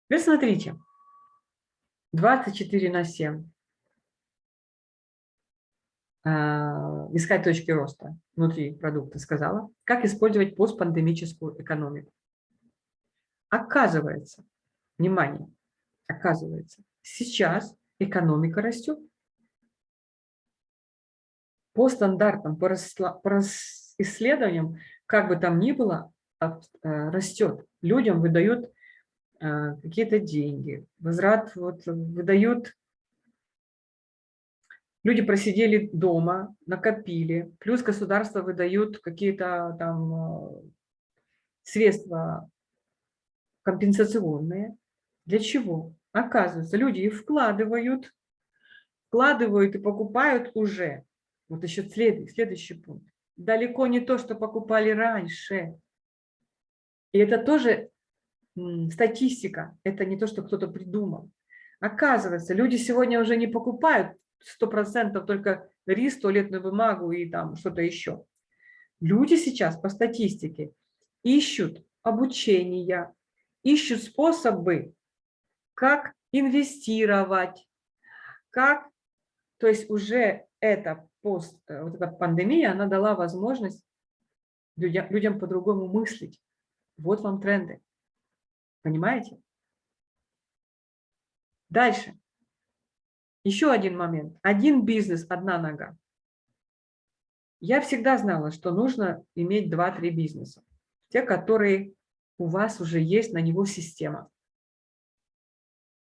Теперь смотрите. 24 на 7. А, искать точки роста внутри продукта, сказала. Как использовать постпандемическую экономику. Оказывается, внимание, оказывается, сейчас экономика растет. по стандартам, по, по исследованиям, как бы там ни было, э, растет. Людям выдают какие-то деньги, возврат вот, выдают Люди просидели дома, накопили, плюс государство выдают какие-то там э, средства компенсационные. Для чего? Оказывается, люди их вкладывают, вкладывают и покупают уже. Вот еще след, следующий пункт. Далеко не то, что покупали раньше. И это тоже статистика, это не то, что кто-то придумал. Оказывается, люди сегодня уже не покупают сто процентов только рис, туалетную бумагу и там что-то еще. Люди сейчас по статистике ищут обучения, ищут способы, как инвестировать, как, то есть уже эта, пост, э, вот эта пандемия, она дала возможность людям, людям по-другому мыслить. Вот вам тренды. Понимаете? Дальше. Еще один момент. Один бизнес, одна нога. Я всегда знала, что нужно иметь 2-3 бизнеса. Те, которые у вас уже есть на него система.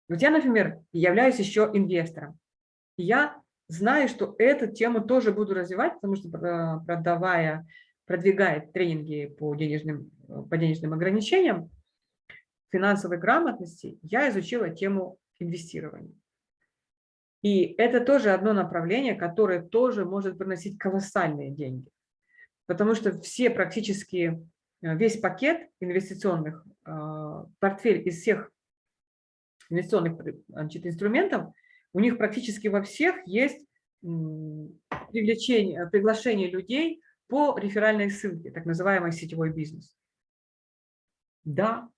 Вот я, например, являюсь еще инвестором. Я знаю, что эту тему тоже буду развивать, потому что э, продавая, продвигая тренинги по денежным, по денежным ограничениям, финансовой грамотности, я изучила тему инвестирования. И это тоже одно направление, которое тоже может приносить колоссальные деньги. Потому что все практически, э, весь пакет инвестиционных, э, портфель из всех инвестиционных значит, инструментов, у них практически во всех есть привлечение, приглашение людей по реферальной ссылке, так называемый сетевой бизнес. Да.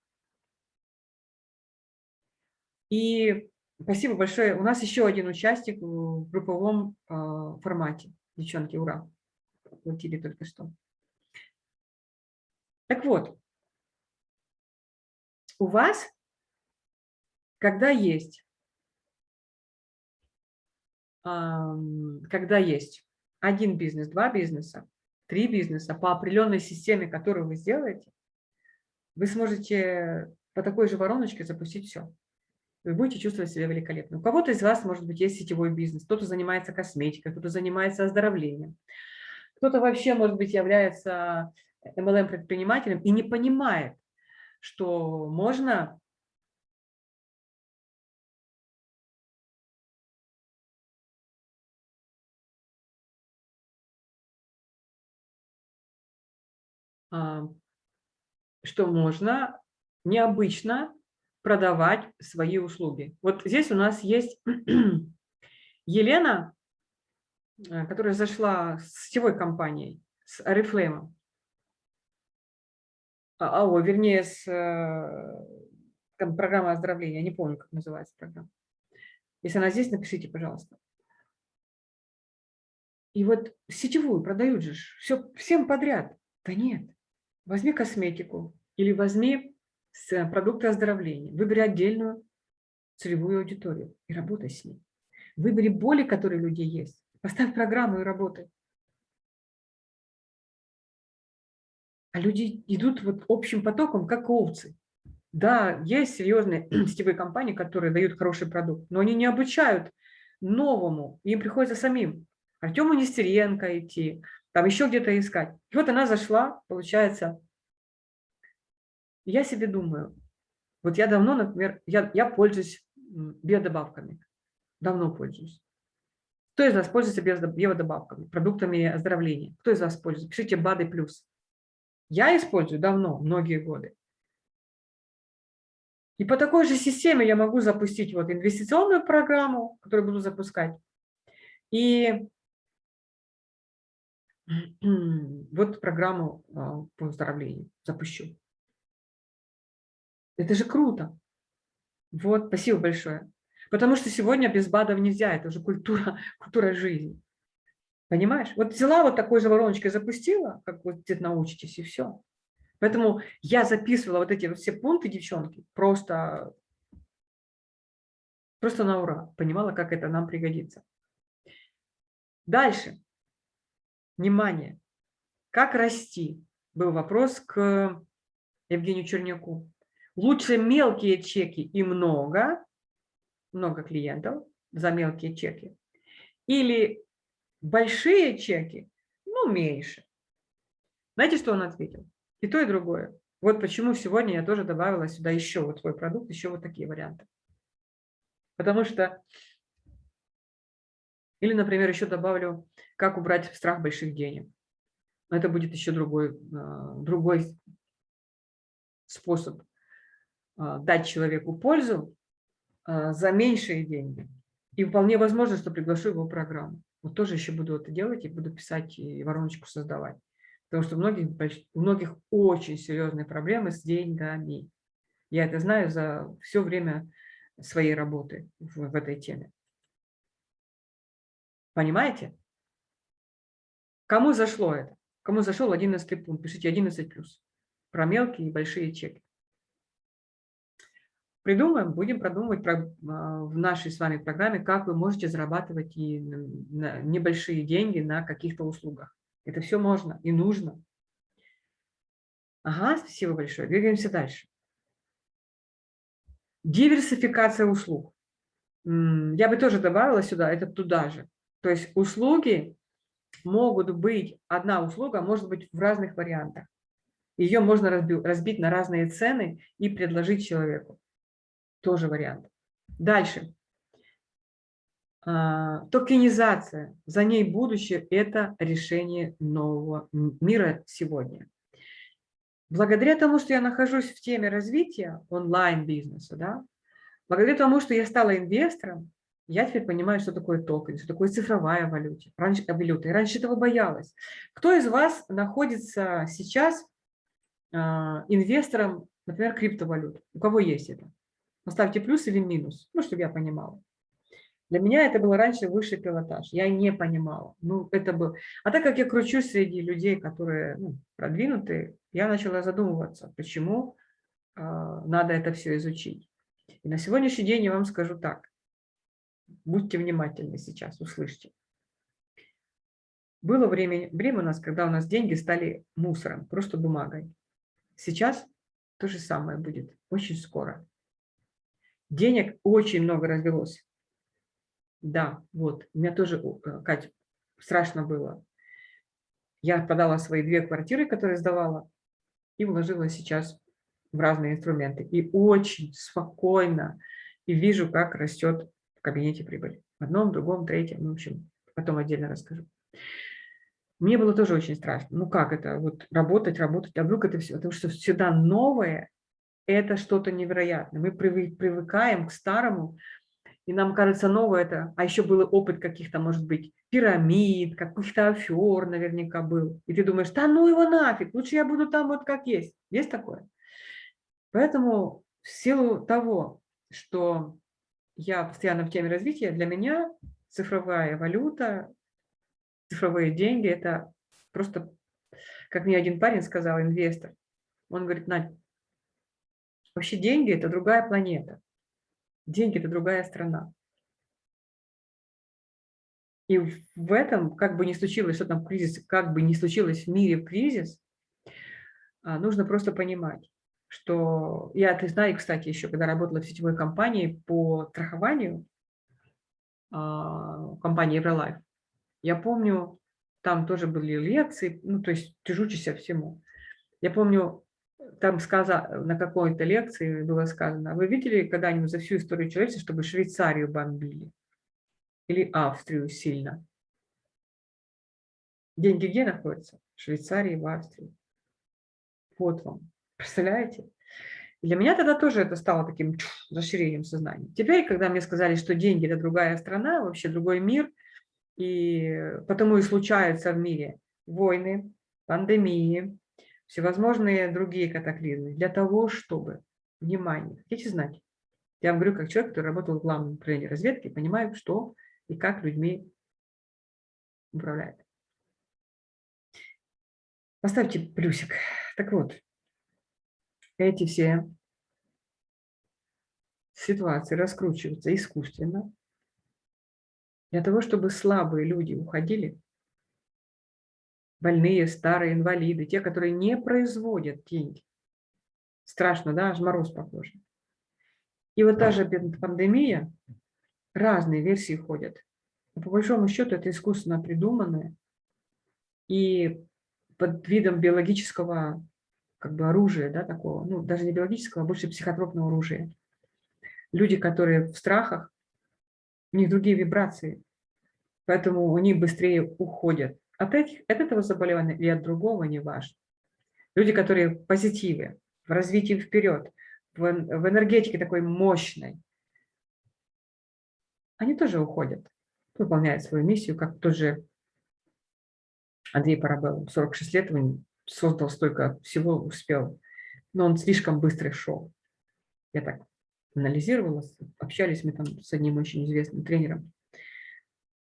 И Спасибо большое. У нас еще один участник в групповом а, формате. Девчонки, ура! Платили только что. Так вот, у вас, когда есть, когда есть один бизнес, два бизнеса, три бизнеса по определенной системе, которую вы сделаете, вы сможете по такой же вороночке запустить все вы будете чувствовать себя великолепно. У кого-то из вас, может быть, есть сетевой бизнес, кто-то занимается косметикой, кто-то занимается оздоровлением, кто-то вообще, может быть, является MLM-предпринимателем и не понимает, что можно а, что можно необычно продавать свои услуги. Вот здесь у нас есть Елена, э, которая зашла с сетевой компанией, с Oriflame. А, о, вернее, с э, программой оздоровления, не помню, как называется программа. Если она здесь, напишите, пожалуйста. И вот сетевую продают же все, всем подряд. Да нет, возьми косметику или возьми с продукта оздоровления. Выбери отдельную целевую аудиторию и работай с ней. Выбери боли, которые у людей есть. Поставь программу и работай. А люди идут вот общим потоком, как овцы. Да, есть серьезные сетевые компании, которые дают хороший продукт, но они не обучают новому, им приходится самим. Артему Нестеренко идти, там еще где-то искать. И вот она зашла, получается, я себе думаю, вот я давно, например, я, я пользуюсь биодобавками, давно пользуюсь. Кто из вас пользуется биодобавками, продуктами оздоровления? Кто из вас пользуется? Пишите БАДы плюс. Я использую давно, многие годы. И по такой же системе я могу запустить вот инвестиционную программу, которую буду запускать. И вот программу а, по оздоровлению запущу. Это же круто. Вот, спасибо большое. Потому что сегодня без БАДов нельзя, это уже культура, культура жизни. Понимаешь? Вот взяла вот такой же вороночкой, запустила, как вот где научитесь, и все. Поэтому я записывала вот эти все пункты, девчонки, просто, просто на ура. Понимала, как это нам пригодится. Дальше. Внимание! Как расти? Был вопрос к Евгению Черняку. Лучше мелкие чеки и много, много клиентов за мелкие чеки, или большие чеки, ну, меньше. Знаете, что он ответил? И то, и другое. Вот почему сегодня я тоже добавила сюда еще вот свой продукт, еще вот такие варианты. Потому что, или, например, еще добавлю, как убрать страх больших денег. Это будет еще другой, а, другой способ дать человеку пользу а, за меньшие деньги. И вполне возможно, что приглашу его в программу. Вот тоже еще буду это делать и буду писать и вороночку создавать. Потому что у многих, у многих очень серьезные проблемы с деньгами. Я это знаю за все время своей работы в, в этой теме. Понимаете? Кому зашло это? Кому зашел 11 пункт? Пишите 11 плюс. Про мелкие и большие чеки. Придумаем, будем продумывать про, а, в нашей с вами программе, как вы можете зарабатывать и небольшие деньги на каких-то услугах. Это все можно и нужно. Ага, спасибо большое. Двигаемся дальше. Диверсификация услуг. Я бы тоже добавила сюда, это туда же. То есть услуги могут быть, одна услуга может быть в разных вариантах. Ее можно разбить на разные цены и предложить человеку. Тоже вариант. Дальше. А, токенизация. За ней будущее – это решение нового мира сегодня. Благодаря тому, что я нахожусь в теме развития онлайн-бизнеса, да, благодаря тому, что я стала инвестором, я теперь понимаю, что такое токен, что такое цифровая валюта. Раньше, валюта. И раньше этого боялась. Кто из вас находится сейчас э, инвестором, например, криптовалют? У кого есть это? Поставьте плюс или минус, ну, чтобы я понимала. Для меня это было раньше высший пилотаж. Я не понимала. Ну, это был... А так как я кручусь среди людей, которые ну, продвинутые, я начала задумываться, почему э, надо это все изучить. И на сегодняшний день я вам скажу так. Будьте внимательны сейчас, услышьте. Было время, время у нас, когда у нас деньги стали мусором, просто бумагой. Сейчас то же самое будет, очень скоро. Денег очень много развелось. Да, вот, у меня тоже, э, Катя, страшно было. Я продала свои две квартиры, которые сдавала, и вложила сейчас в разные инструменты. И очень спокойно, и вижу, как растет в кабинете прибыль. В одном, другом, третьем, в общем, потом отдельно расскажу. Мне было тоже очень страшно. Ну как это, вот работать, работать, а вдруг это все, потому что всегда новое, это что-то невероятное. Мы привыкаем к старому, и нам кажется новое это, а еще был опыт каких-то, может быть, пирамид, каких-то афер наверняка был. И ты думаешь, да ну его нафиг, лучше я буду там вот как есть. Есть такое? Поэтому в силу того, что я постоянно в теме развития, для меня цифровая валюта, цифровые деньги – это просто, как мне один парень сказал, инвестор. Он говорит, Надь, вообще деньги – это другая планета. Деньги – это другая страна. И в этом, как бы ни случилось, что там кризис, как бы ни случилось в мире кризис, а, нужно просто понимать, что я ты знаю, кстати, еще когда работала в сетевой компании по страхованию, а, компании Eurolife, я помню, там тоже были лекции, ну, то есть ты учишься всему. Я помню, там сказано, на какой-то лекции было сказано, вы видели когда-нибудь за всю историю человечества, чтобы Швейцарию бомбили? Или Австрию сильно? Деньги где находятся? В Швейцарии, в Австрии. Вот вам. Представляете? Для меня тогда тоже это стало таким расширением сознания. Теперь, когда мне сказали, что деньги – это другая страна, вообще другой мир, и потому и случаются в мире войны, пандемии, всевозможные другие катаклизмы, для того, чтобы, внимание, хотите знать, я вам говорю, как человек, который работал в главном управлении разведки, понимаю, что и как людьми управляет. Поставьте плюсик. Так вот, эти все ситуации раскручиваются искусственно, для того, чтобы слабые люди уходили, больные, старые, инвалиды, те, которые не производят деньги. Страшно, да, аж мороз по коже. И вот та же пандемия, разные версии ходят. Но по большому счету это искусственно придуманное. И под видом биологического как бы оружия, да, такого, ну, даже не биологического, а больше психотропного оружия. Люди, которые в страхах, у них другие вибрации, поэтому они быстрее уходят от, этих, от этого заболевания или от другого, не важно. Люди, которые позитивы, в развитии вперед, в, в энергетике такой мощной, они тоже уходят, выполняют свою миссию, как тот же Андрей Парабелл, 46 лет, он создал столько всего, успел, но он слишком быстро шел. Я так анализировала, общались мы там с одним очень известным тренером.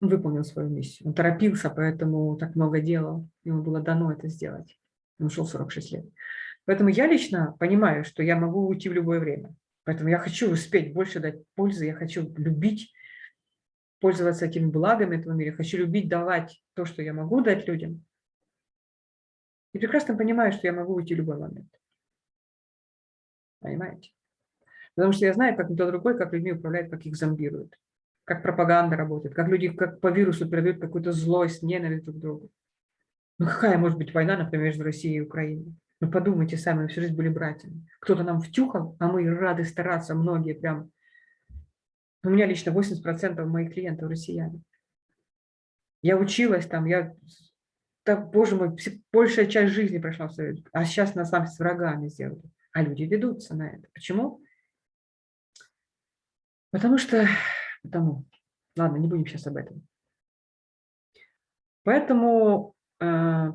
Он выполнил свою миссию. Он торопился, поэтому так много делал. Ему было дано это сделать. Он ушел 46 лет. Поэтому я лично понимаю, что я могу уйти в любое время. Поэтому я хочу успеть больше дать пользы, я хочу любить, пользоваться этими благами этого мира, хочу любить давать то, что я могу дать людям. И прекрасно понимаю, что я могу уйти в любой момент. Понимаете? Потому что я знаю, как никто другой, как людьми управляет, как их зомбируют, как пропаганда работает, как люди как по вирусу передают какую-то злость, ненависть друг к другу. Ну какая может быть война, например, между Россией и Украиной? Ну подумайте сами, мы всю жизнь были братьями. Кто-то нам втюхал, а мы рады стараться, многие прям. У меня лично 80% моих клиентов россияне. Я училась там, я, так, боже мой, большая часть жизни прошла в Совете, а сейчас нас сами с врагами сделали. А люди ведутся на это. Почему? Потому что, потому, ладно, не будем сейчас об этом. Поэтому э,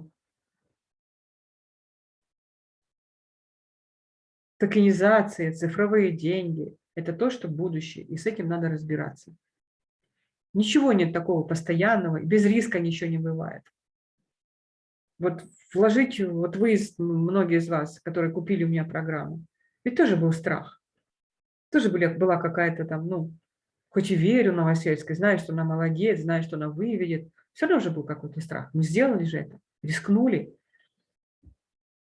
токенизация, цифровые деньги – это то, что будущее, и с этим надо разбираться. Ничего нет такого постоянного, без риска ничего не бывает. Вот вложить, вот вы, многие из вас, которые купили у меня программу, ведь тоже был страх. Тоже были, была какая-то там, ну, хоть и верю Новосельской, знаю, что она молодец, знаю, что она выведет, все равно же был какой-то страх. Мы сделали же это, рискнули.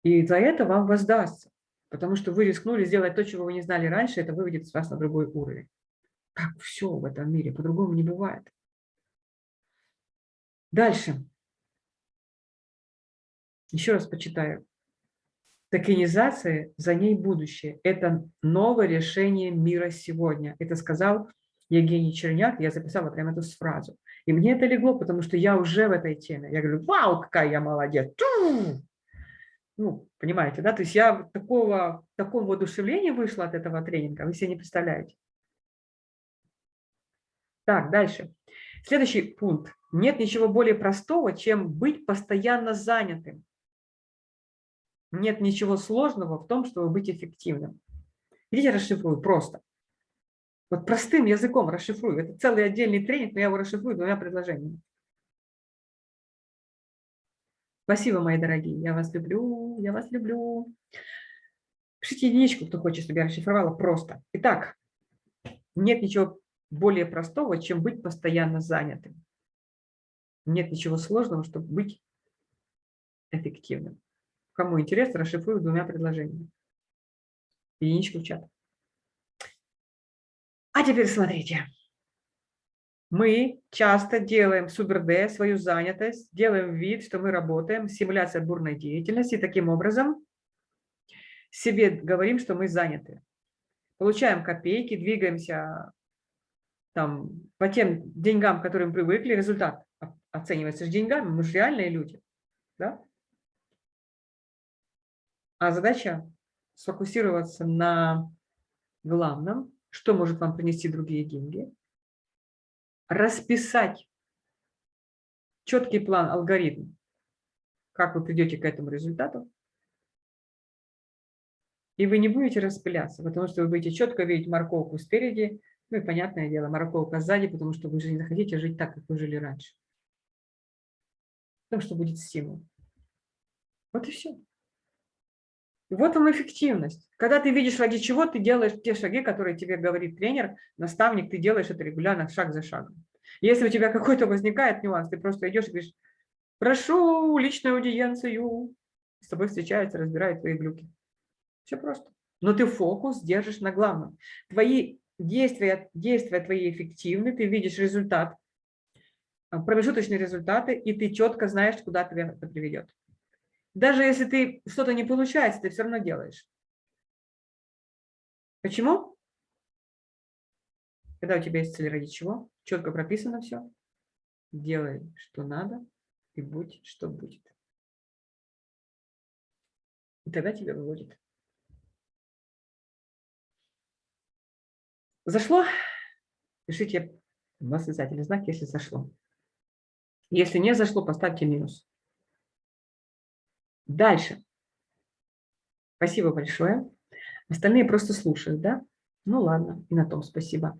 И за это вам воздастся. Потому что вы рискнули сделать то, чего вы не знали раньше, это выведет вас на другой уровень. Так все в этом мире, по-другому не бывает. Дальше. Еще раз почитаю. Токенизация, за ней будущее. Это новое решение мира сегодня. Это сказал Евгений Черняк, я записала прямо эту фразу. И мне это легло, потому что я уже в этой теме. Я говорю, вау, какая я молодец. Ну, понимаете, да? То есть я такого, такого воодушевления вышла от этого тренинга, вы себе не представляете. Так, дальше. Следующий пункт. Нет ничего более простого, чем быть постоянно занятым. Нет ничего сложного в том, чтобы быть эффективным. Видите, расшифрую просто. Вот простым языком расшифрую. Это целый отдельный тренинг, но я его расшифрую двумя предложениями. Спасибо, мои дорогие. Я вас люблю, я вас люблю. Пишите единичку, кто хочет, чтобы я расшифровала просто. Итак, нет ничего более простого, чем быть постоянно занятым. Нет ничего сложного, чтобы быть эффективным. Кому интересно, расшифрую двумя предложениями. Единичку в чат. А теперь смотрите. Мы часто делаем супер-Д, свою занятость, делаем вид, что мы работаем, симуляция бурной деятельности, и таким образом себе говорим, что мы заняты. Получаем копейки, двигаемся там, по тем деньгам, к которым привыкли, результат оценивается же деньгами, мы же реальные люди. Да? А задача сфокусироваться на главном, что может вам принести другие деньги, расписать четкий план, алгоритм, как вы придете к этому результату, и вы не будете распыляться, потому что вы будете четко видеть морковку спереди, ну и понятное дело, морковка сзади, потому что вы же не захотите жить так, как вы жили раньше. Потому что будет стимул. Вот и все. Вот вам эффективность. Когда ты видишь, ради чего ты делаешь те шаги, которые тебе говорит тренер, наставник, ты делаешь это регулярно, шаг за шагом. Если у тебя какой-то возникает нюанс, ты просто идешь и говоришь, Прошу личную аудиенцию. С тобой встречаются, разбирают твои глюки. Все просто. Но ты фокус держишь на главном. Твои действия, действия твои эффективны, ты видишь результат, а, промежуточные результаты, и ты четко знаешь, куда тебя это приведет. Даже если ты что-то не получается, ты все равно делаешь. Почему? Когда у тебя есть цель ради чего, четко прописано все, делай, что надо, и будь, что будет. И тогда тебя выводит. Зашло? Пишите восклицательный знак, если зашло. Если не зашло, поставьте минус. Дальше. Спасибо большое. Остальные просто слушают, да? Ну ладно, и на том спасибо.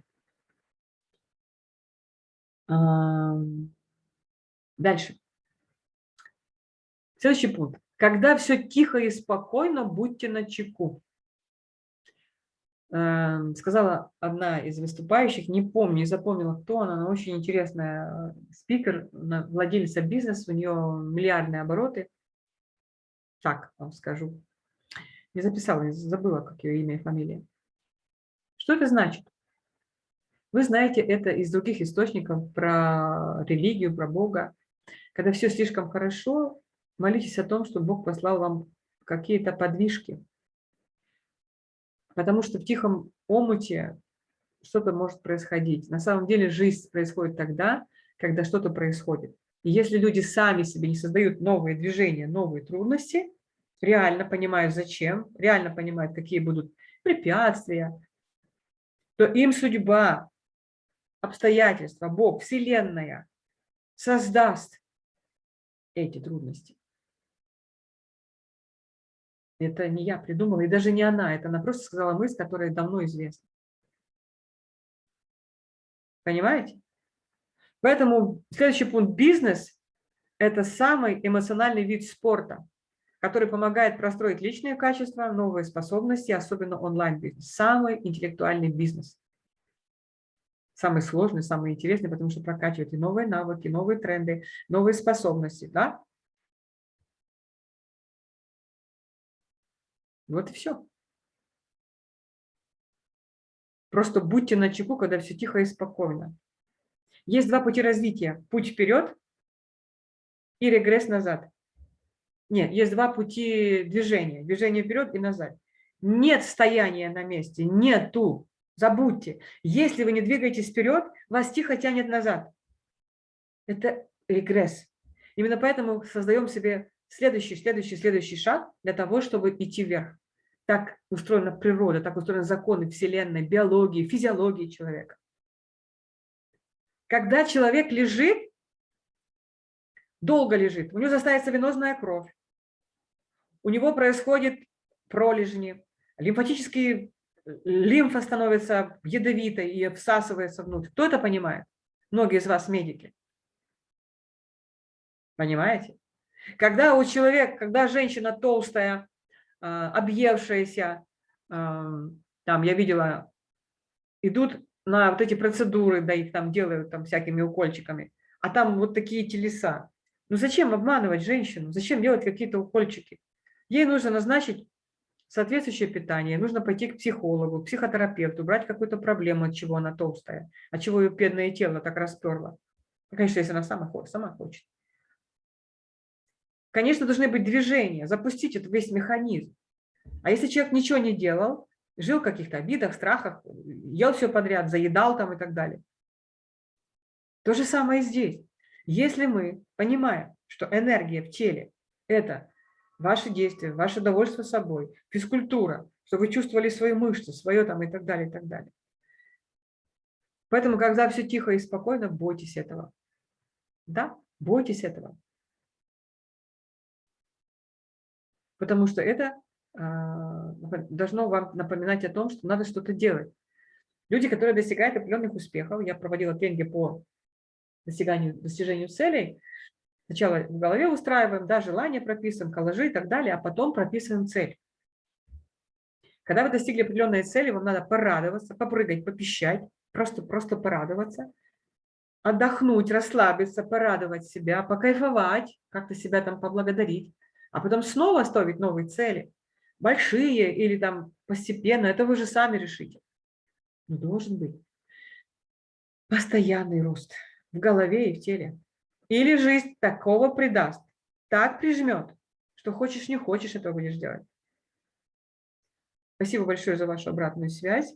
Дальше. Следующий пункт. Когда все тихо и спокойно, будьте на чеку. Эм, сказала одна из выступающих, не помню, не запомнила, кто она, но очень интересная э, спикер, владельца бизнеса, у нее миллиардные обороты. Так вам скажу. Не записала, не забыла, как ее имя и фамилия. Что это значит? Вы знаете это из других источников про религию, про Бога. Когда все слишком хорошо, молитесь о том, что Бог послал вам какие-то подвижки, Потому что в тихом омуте что-то может происходить. На самом деле жизнь происходит тогда, когда что-то происходит. И если люди сами себе не создают новые движения, новые трудности, реально понимают зачем, реально понимают, какие будут препятствия, то им судьба, обстоятельства, Бог, Вселенная создаст эти трудности. Это не я придумала, и даже не она. Это она просто сказала мысль, которая давно известна. Понимаете? Поэтому следующий пункт – бизнес – это самый эмоциональный вид спорта, который помогает простроить личные качества, новые способности, особенно онлайн-бизнес. Самый интеллектуальный бизнес. Самый сложный, самый интересный, потому что прокачивает и новые навыки, новые тренды, новые способности. Да? Вот и все. Просто будьте на чеку, когда все тихо и спокойно. Есть два пути развития. Путь вперед и регресс назад. Нет, есть два пути движения. Движение вперед и назад. Нет стояния на месте, нету. Забудьте. Если вы не двигаетесь вперед, вас тихо тянет назад. Это регресс. Именно поэтому создаем себе следующий, следующий, следующий шаг для того, чтобы идти вверх. Так устроена природа, так устроены законы Вселенной, биологии, физиологии человека. Когда человек лежит, долго лежит, у него застается венозная кровь, у него происходит пролежни, лимфатические лимфа становится ядовитой и всасывается внутрь. Кто это понимает? Многие из вас медики. Понимаете? Когда у человека, когда женщина толстая, а, объевшаяся, там я видела, идут на вот эти процедуры, да их там делают там всякими укольчиками, а там вот такие телеса. Ну зачем обманывать женщину? Зачем делать какие-то укольчики? Ей нужно назначить соответствующее питание, нужно пойти к психологу, психотерапевту, брать какую-то проблему, от чего она толстая, от чего ее бедное тело так расперло. Конечно, если она сама, сама хочет. Конечно, должны быть движения, запустить этот весь механизм. А если человек ничего не делал, жил в каких-то обидах, страхах, ел все подряд, заедал там и так далее. То же самое и здесь. Если мы понимаем, что энергия в теле – это ваши действия, ваше довольство собой, физкультура, что вы чувствовали свои мышцы, свое там и так далее, и так далее. Поэтому, когда все тихо и спокойно, бойтесь этого. Да, бойтесь этого. потому что это а, должно вам напоминать о том, что надо что-то делать. Люди, которые достигают определенных успехов, я проводила тренинги по достиганию, достижению целей, сначала в голове устраиваем, да, желания прописываем, коллажи и так далее, а потом прописываем цель. Когда вы достигли определенной цели, вам надо порадоваться, попрыгать, попищать, просто, просто порадоваться. отдохнуть, расслабиться, порадовать себя, покайфовать, как-то себя там поблагодарить, а потом снова ставить новые цели, большие или там постепенно, это вы же сами решите. Но должен быть постоянный рост в голове и в теле. Или жизнь такого придаст, так прижмет, что хочешь, не хочешь, этого будешь делать. Спасибо большое за вашу обратную связь.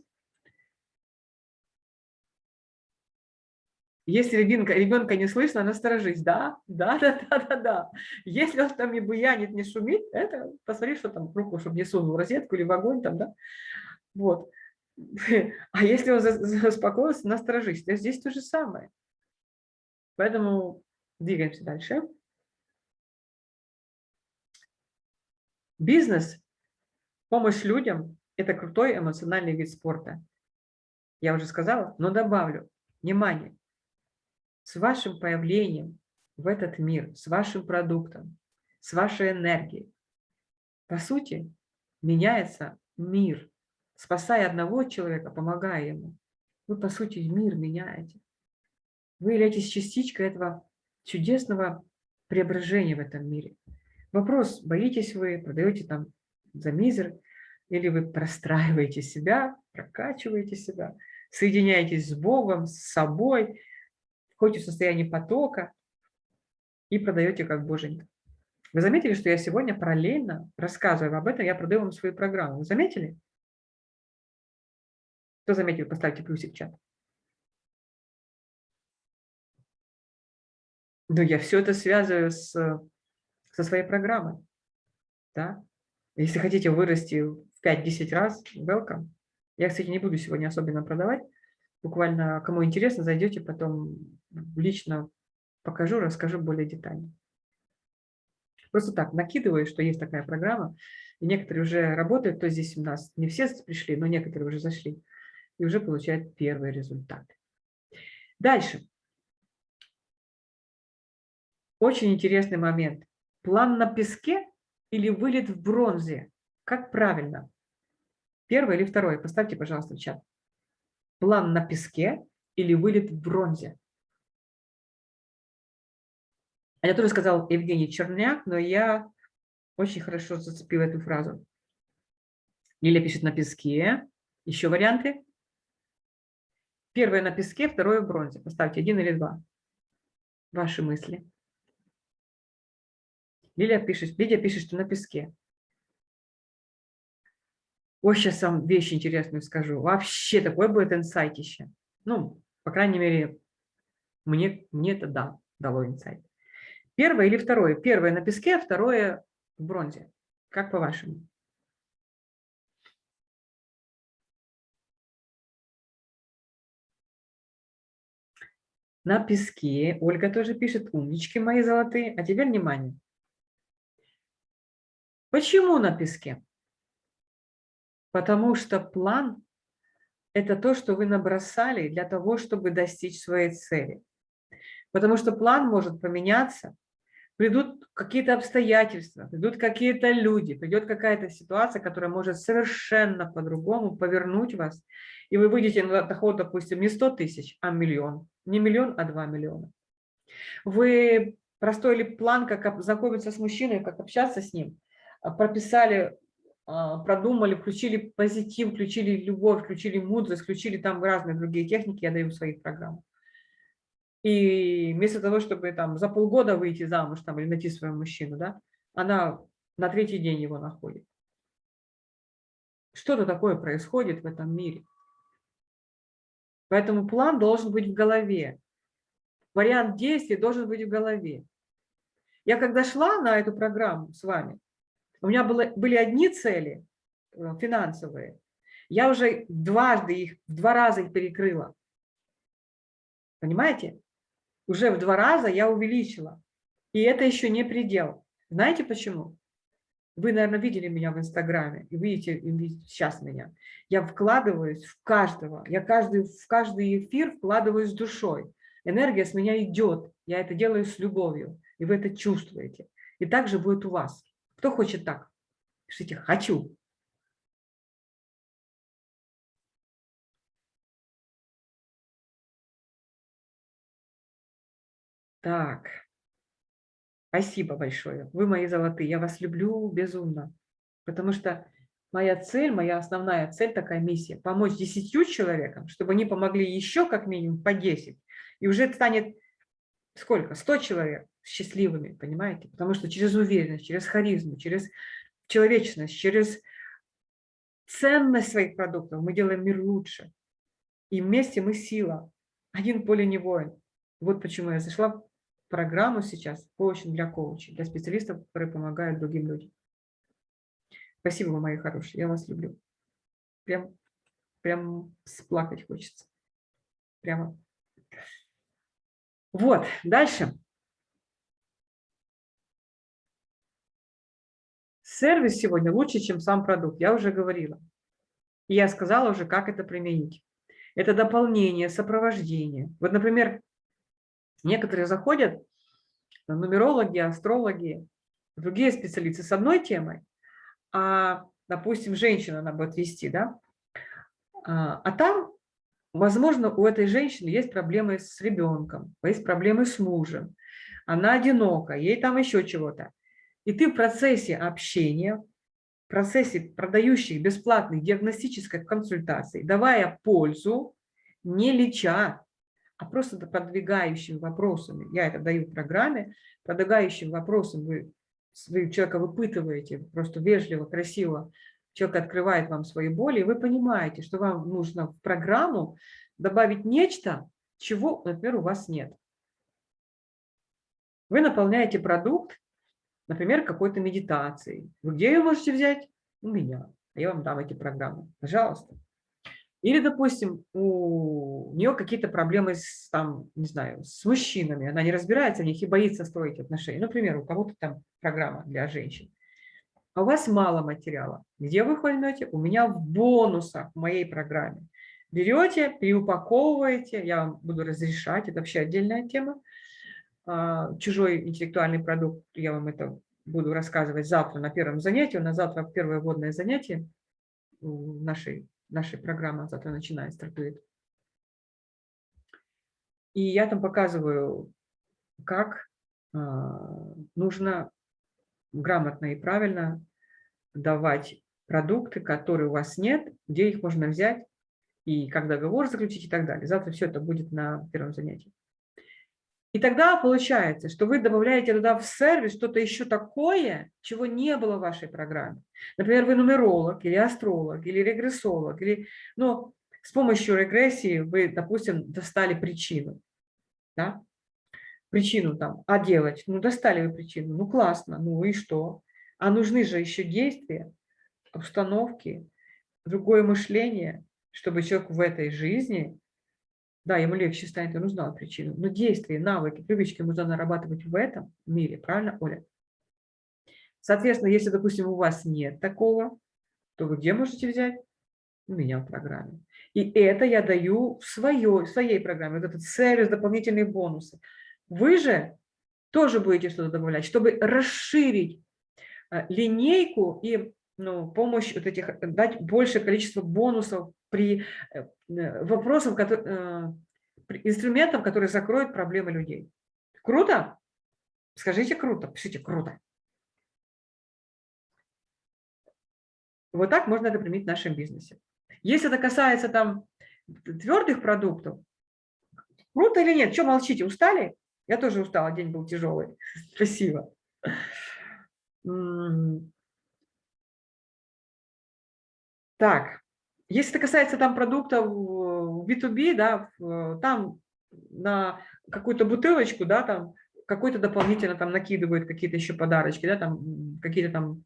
Если ребенка, ребенка не слышно, насторожись. Да, да, да, да, да, да. Если он там не буянит, не шумит, это посмотри, что там руку, чтобы не сунул розетку или в огонь там, да. Вот. А если он заспокоился, насторожись. То здесь то же самое. Поэтому двигаемся дальше. Бизнес, помощь людям – это крутой эмоциональный вид спорта. Я уже сказала, но добавлю. Внимание! С вашим появлением в этот мир, с вашим продуктом, с вашей энергией, по сути, меняется мир. Спасая одного человека, помогая ему, вы, по сути, мир меняете. Вы являетесь частичкой этого чудесного преображения в этом мире. Вопрос, боитесь вы, продаете там за мизер, или вы простраиваете себя, прокачиваете себя, соединяетесь с Богом, с собой, входите в состояние потока и продаете как боженька. Вы заметили, что я сегодня параллельно, рассказываю об этом, я продаю вам свою программу. Вы заметили? Кто заметил, поставьте плюсик в чат. Но я все это связываю с со своей программой. Да? Если хотите вырасти в 5-10 раз, welcome. Я, кстати, не буду сегодня особенно продавать. Буквально, кому интересно, зайдете, потом лично покажу, расскажу более детально. Просто так, накидываю, что есть такая программа, и некоторые уже работают, то здесь у нас не все пришли, но некоторые уже зашли, и уже получают первые результаты. Дальше. Очень интересный момент. План на песке или вылет в бронзе? Как правильно? Первое или второе? Поставьте, пожалуйста, в чат. План на песке или вылет в бронзе? А я тоже сказал Евгений Черняк, но я очень хорошо зацепила эту фразу. Лиля пишет на песке. Еще варианты? Первое на песке, второе в бронзе. Поставьте один или два. Ваши мысли. Лилия пишет, Лидия пишет, что на песке. Ой, сейчас вам вещь интересную скажу. Вообще такой будет инсайтище. Ну, по крайней мере, мне, мне это да, дало инсайт. Первое или второе? Первое на песке, а второе в бронзе. Как по-вашему? На песке. Ольга тоже пишет, умнички мои золотые. А теперь внимание. Почему на песке? Потому что план – это то, что вы набросали для того, чтобы достичь своей цели. Потому что план может поменяться, придут какие-то обстоятельства, придут какие-то люди, придет какая-то ситуация, которая может совершенно по-другому повернуть вас, и вы выйдете на доход, допустим, не 100 тысяч, а миллион. Не миллион, а 2 миллиона. Вы простой план, как знакомиться с мужчиной, как общаться с ним – прописали, а, продумали, включили позитив, включили любовь, включили мудрость, включили там разные другие техники, я даю в своих программах. И вместо того, чтобы там за полгода выйти замуж там, или найти своего мужчину, да, она на третий день его находит. Что-то такое происходит в этом мире. Поэтому план должен быть в голове. Вариант действий должен быть в голове. Я когда шла на эту программу с вами, у меня было, были одни цели э, финансовые. Я уже дважды их, в два раза их перекрыла. Понимаете? Уже в два раза я увеличила. И это еще не предел. Знаете почему? Вы, наверное, видели меня в Инстаграме и видите, видите сейчас меня. Я вкладываюсь в каждого. Я каждый, в каждый эфир вкладываюсь душой. Энергия с меня идет. Я это делаю с любовью. И вы это чувствуете. И так же будет у вас. Кто хочет так? Пишите «хочу». Так. Спасибо большое. Вы мои золотые. Я вас люблю безумно. Потому что моя цель, моя основная цель, такая миссия – помочь десятью человекам, чтобы они помогли еще как минимум по 10. И уже станет сколько? 100 человек счастливыми, понимаете? Потому что через уверенность, через харизму, через человечность, через ценность своих продуктов мы делаем мир лучше. И вместе мы сила. Один поле не воин. Вот почему я зашла в программу сейчас коучинг для коучей, для специалистов, которые помогают другим людям. Спасибо вы, мои хорошие, я вас люблю. Прям, прям сплакать хочется. Прямо. Вот, дальше. Сервис сегодня лучше, чем сам продукт, я уже говорила. И я сказала уже, как это применить. Это дополнение, сопровождение. Вот, например, некоторые заходят, нумерологи, астрологи, другие специалисты с одной темой, а, допустим, женщина она будет вести, да, а, а там, возможно, у этой женщины есть проблемы с ребенком, есть проблемы с мужем, она одинока, ей там еще чего-то. И ты в процессе общения, в процессе продающих бесплатных диагностических консультаций, давая пользу, не леча, а просто продвигающими вопросами, я это даю в программе, продвигающим вопросом вы вы человека выпытываете просто вежливо, красиво, человек открывает вам свои боли, и вы понимаете, что вам нужно в программу добавить нечто, чего, например, у вас нет. Вы наполняете продукт, например, какой-то медитацией. Вы где ее можете взять? У меня. Я вам дам эти программы. Пожалуйста. Или, допустим, у нее какие-то проблемы с, там, не знаю, с мужчинами, она не разбирается в них и боится строить отношения. Например, у кого-то там программа для женщин. А у вас мало материала. Где вы возьмете? У меня в бонусах в моей программе. Берете, переупаковываете, я вам буду разрешать, это вообще отдельная тема. А, чужой интеллектуальный продукт, я вам это буду рассказывать завтра на первом занятии. У нас завтра первое вводное занятие нашей нашей программы завтра начинает, стартует. И я там показываю, как а, нужно грамотно и правильно давать продукты, которые у вас нет, где их можно взять, и как договор заключить и так далее. Завтра все это будет на первом занятии. И тогда получается, что вы добавляете туда в сервис что-то еще такое, чего не было в вашей программе. Например, вы нумеролог или астролог или регрессолог, или, ну, с помощью регрессии вы, допустим, достали причину. Да? Причину там, а делать? Ну, достали вы причину, ну, классно, ну и что? А нужны же еще действия, установки, другое мышление, чтобы человек в этой жизни да, ему легче станет, он узнал причину. Но действия, навыки, привычки нужно нарабатывать в этом мире. Правильно, Оля? Соответственно, если, допустим, у вас нет такого, то вы где можете взять? У меня в программе. И это я даю в, своей, в своей программе, вот этот сервис, дополнительные бонусы. Вы же тоже будете что-то добавлять, чтобы расширить э, линейку и ну, помощь вот этих, дать большее количество бонусов при э, э, вопросах, которые, инструментов, которые закроют проблемы людей. Круто? Скажите круто, пишите круто. Вот так можно это применить в нашем бизнесе. Если это касается там твердых продуктов, круто или нет? Что молчите, устали? Я тоже устала, день был тяжелый. Спасибо. Так, если это касается там продуктов B2B, да, там на какую-то бутылочку, да, там какой-то дополнительно там накидывают какие-то еще подарочки, да, там какие-то там...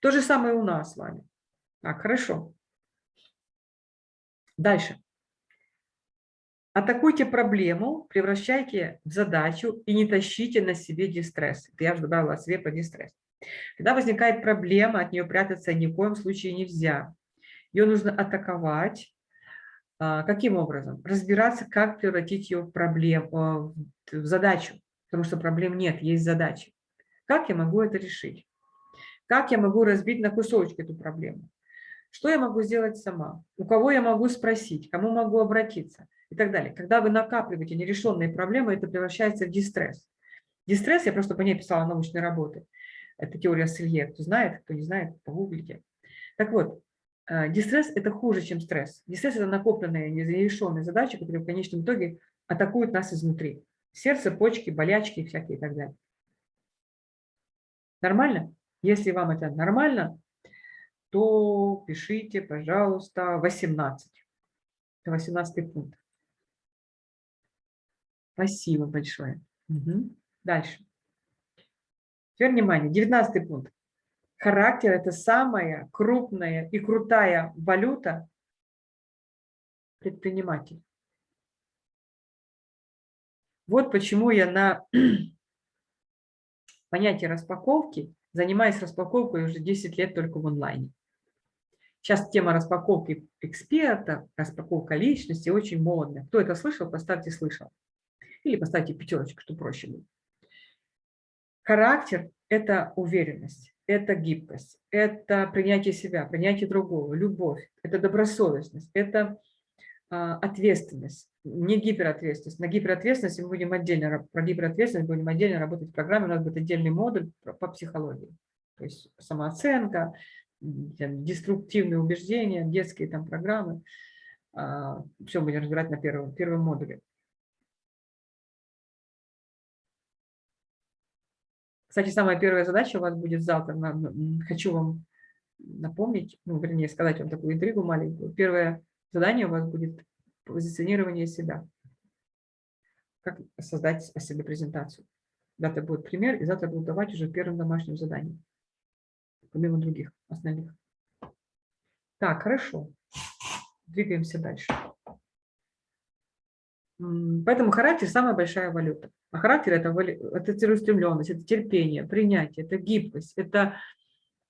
То же самое у нас с вами. Так, хорошо. Дальше. Атакуйте проблему, превращайте в задачу и не тащите на себе дистресс. Я же добавила себе по дистресс. Когда возникает проблема, от нее прятаться ни в коем случае нельзя. Ее нужно атаковать. А, каким образом? Разбираться, как превратить ее в проблему, а, в задачу, потому что проблем нет, есть задачи. Как я могу это решить? Как я могу разбить на кусочки эту проблему? Что я могу сделать сама? У кого я могу спросить? Кому могу обратиться? И так далее. Когда вы накапливаете нерешенные проблемы, это превращается в дистресс. Дистресс, я просто по ней писала научные работы. Это теория Селье. Кто знает, кто не знает, погуглите. Так вот, э, дистресс – это хуже, чем стресс. Дистресс – это накопленные, незавершенные задачи, которые в конечном итоге атакуют нас изнутри. Сердце, почки, болячки всякие и так далее. Нормально? Если вам это нормально, то пишите, пожалуйста, 18. Это 18 пункт. Спасибо большое. Угу. Дальше. Теперь внимание, 19 пункт. Характер – это самая крупная и крутая валюта предпринимателя. Вот почему я на понятие распаковки занимаюсь распаковкой уже 10 лет только в онлайне. Сейчас тема распаковки эксперта, распаковка личности очень модная. Кто это слышал, поставьте «слышал». Или поставьте пятерочку, что проще будет. Характер – это уверенность, это гибкость, это принятие себя, принятие другого, любовь, это добросовестность, это а, ответственность, не гиперответственность. На гиперответственности мы будем отдельно, про гиперответственность будем отдельно работать в программе, у нас будет отдельный модуль по психологии. То есть самооценка, деструктивные убеждения, детские там программы. А, Все будем разбирать на первом, первом модуле. Кстати, самая первая задача у вас будет завтра. Хочу вам напомнить, ну, вернее, сказать вам такую интригу маленькую. Первое задание у вас будет позиционирование себя. Как создать о себе презентацию. Завтра будет пример, и завтра буду давать уже первым домашним заданием. Помимо других основных. Так, хорошо. Двигаемся дальше. Поэтому характер – самая большая валюта. А характер – это, это целеустремленность, это терпение, принятие, это гибкость, это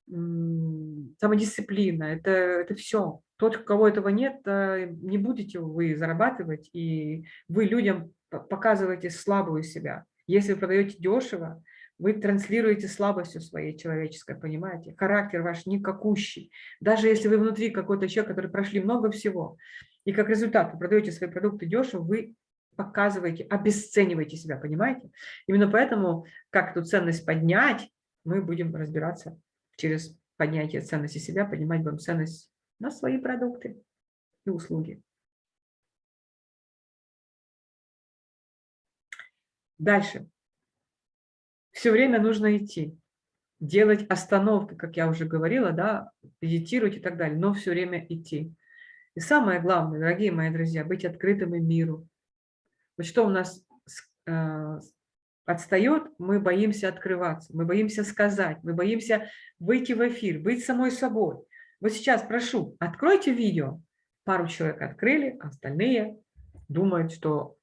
самодисциплина, это, это все. Тот, у кого этого нет, э, не будете вы зарабатывать, и вы людям показываете слабую себя. Если вы продаете дешево, вы транслируете слабостью своей человеческой, понимаете? Характер ваш никакущий. Даже если вы внутри какой-то человек, который прошли много всего, и как результат вы продаете свои продукты дешево, вы показываете, обесцениваете себя, понимаете? Именно поэтому, как эту ценность поднять, мы будем разбираться через поднятие ценности себя, поднимать будем ценность на свои продукты и услуги. Дальше. Все время нужно идти, делать остановки, как я уже говорила, да, медитировать и так далее, но все время идти. И самое главное, дорогие мои друзья, быть открытым и миру. Вот что у нас э, отстает, мы боимся открываться, мы боимся сказать, мы боимся выйти в эфир, быть самой собой. Вот сейчас прошу, откройте видео. Пару человек открыли, а остальные думают, что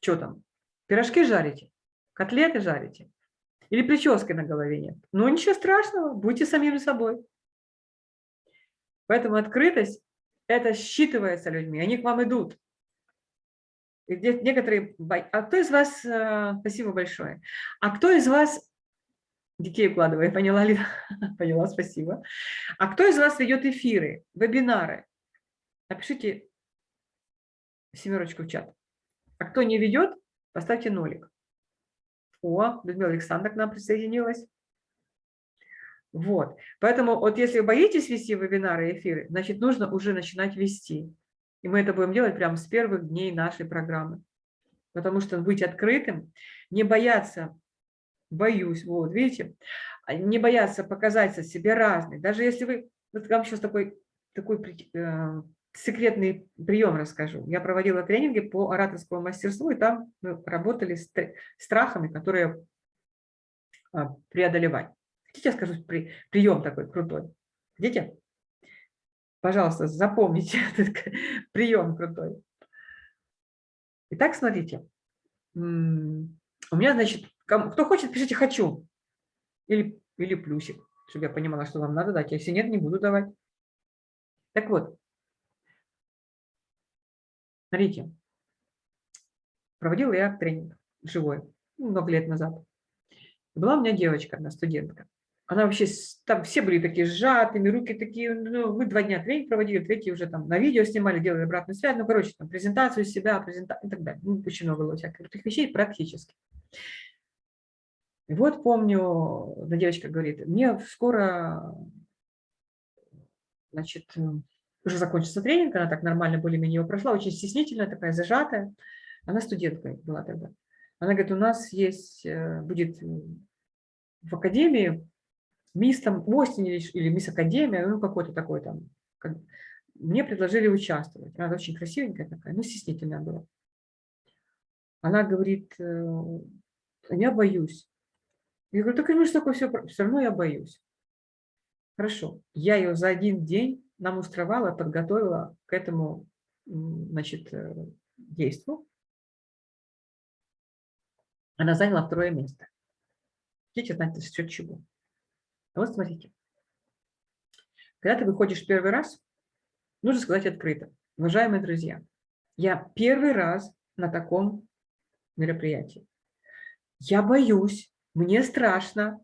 что там, пирожки жарите, котлеты жарите или прически на голове нет. Ну ничего страшного, будьте самим собой. Поэтому открытость это считывается людьми, они к вам идут. Некоторые... А кто из вас... Э, спасибо большое. А кто из вас... Детей укладывает, поняла ли? поняла, спасибо. А кто из вас ведет эфиры, вебинары? Напишите семерочку в чат. А кто не ведет, поставьте нолик. О, Людмила Александровна к нам присоединилась. Вот. Поэтому вот если вы боитесь вести вебинары и эфиры, значит, нужно уже начинать вести. И мы это будем делать прямо с первых дней нашей программы. Потому что быть открытым, не бояться, боюсь, вот, видите, а не бояться показать себе разный. Даже если вы, вот вам сейчас такой, такой э, секретный прием расскажу. Я проводила тренинги по ораторскому мастерству, и там мы работали с страхами, которые а, преодолевать. Хотите, я скажу при, прием такой крутой? Хотите? Пожалуйста, запомните этот прием крутой. Итак, смотрите. У меня, значит, кто хочет, пишите «хочу» или, или плюсик, чтобы я понимала, что вам надо дать. Если нет, не буду давать. Так вот, смотрите. Проводила я тренинг живой, много лет назад. Была у меня девочка, одна студентка. Она вообще, там все были такие сжатыми, руки такие, ну, мы два дня тренинг проводили, третий уже там на видео снимали, делали обратную связь, ну, короче, там презентацию себя, презентацию и так далее. Ну, очень много было всяких крутых вещей практически. И вот помню, да девочка говорит, мне скоро, значит, уже закончится тренинг, она так нормально более-менее его прошла, очень стеснительная, такая зажатая. Она студенткой была тогда. Она говорит, у нас есть, э, будет в академии мисс там Остин или, мисс Академия, ну какой-то такой там. Как, мне предложили участвовать. Она очень красивенькая такая, ну стеснительная была. Она говорит, э, я боюсь. Я говорю, так ну что такое все, все равно я боюсь. Хорошо, я ее за один день намустровала, подготовила к этому значит, э, действу. Она заняла второе место. Хотите знать, за счет чего? Вот смотрите. Когда ты выходишь первый раз, нужно сказать открыто. Уважаемые друзья, я первый раз на таком мероприятии. Я боюсь, мне страшно.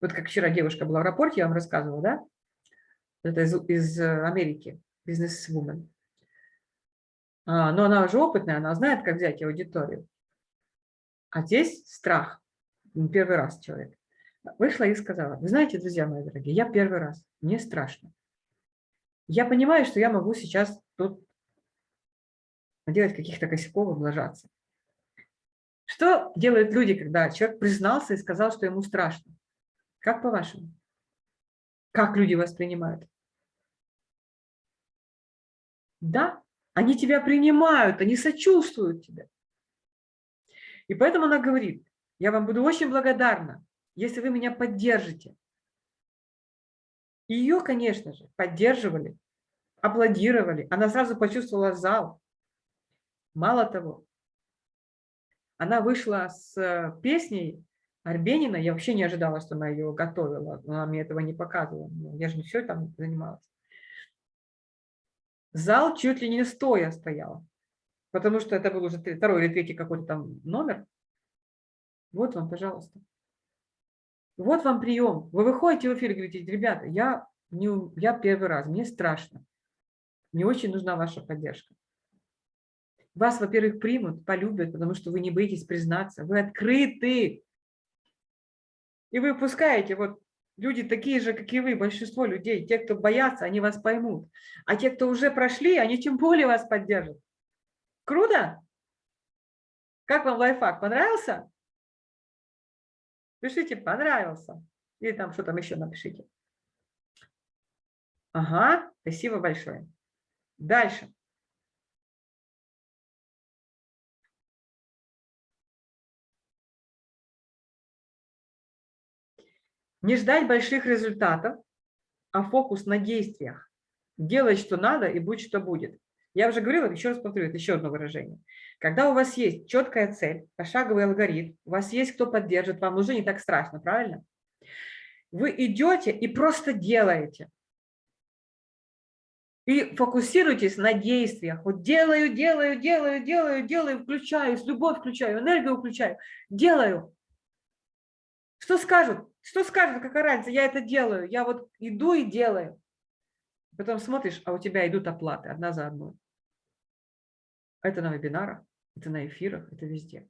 Вот как вчера девушка была в аэропорте, я вам рассказывала, да? Это из, из Америки, бизнес-вумен. А, но она уже опытная, она знает, как взять аудиторию. А здесь страх. Первый раз человек. Вышла и сказала, вы знаете, друзья мои дорогие, я первый раз, мне страшно. Я понимаю, что я могу сейчас тут делать каких-то косяков, облажаться. Что делают люди, когда человек признался и сказал, что ему страшно? Как по-вашему? Как люди воспринимают? Да, они тебя принимают, они сочувствуют тебе. И поэтому она говорит, я вам буду очень благодарна, если вы меня поддержите. Ее, конечно же, поддерживали, аплодировали. Она сразу почувствовала зал. Мало того, она вышла с э, песней Арбенина. Я вообще не ожидала, что она ее готовила. Она мне этого не показывала. Ну, я же не все там занималась. Зал чуть ли не стоя стоял. Потому что это был уже второй или третий какой-то там номер. Вот вам, пожалуйста. Вот вам прием. Вы выходите в эфир и говорите, ребята, я, не, я первый раз, мне страшно. Мне очень нужна ваша поддержка. Вас, во-первых, примут, полюбят, потому что вы не боитесь признаться. Вы открыты. И вы пускаете, вот люди такие же, как и вы, большинство людей, те, кто боятся, они вас поймут. А те, кто уже прошли, они тем более вас поддержат. Круто? Как вам лайфхак? Понравился? Пишите, понравился. Или там что там еще напишите. Ага, спасибо большое. Дальше. Не ждать больших результатов, а фокус на действиях. Делать, что надо, и будь, что будет. Я уже говорила, еще раз повторю, это еще одно выражение. Когда у вас есть четкая цель, пошаговый алгоритм, у вас есть кто поддержит, вам уже не так страшно, правильно? Вы идете и просто делаете. И фокусируйтесь на действиях. Вот делаю, делаю, делаю, делаю, делаю, включаю, любовь включаю, энергию включаю, делаю. Что скажут? Что скажут, какая разница? Я это делаю. Я вот иду и делаю. Потом смотришь, а у тебя идут оплаты одна за одной. Это на вебинарах, это на эфирах, это везде.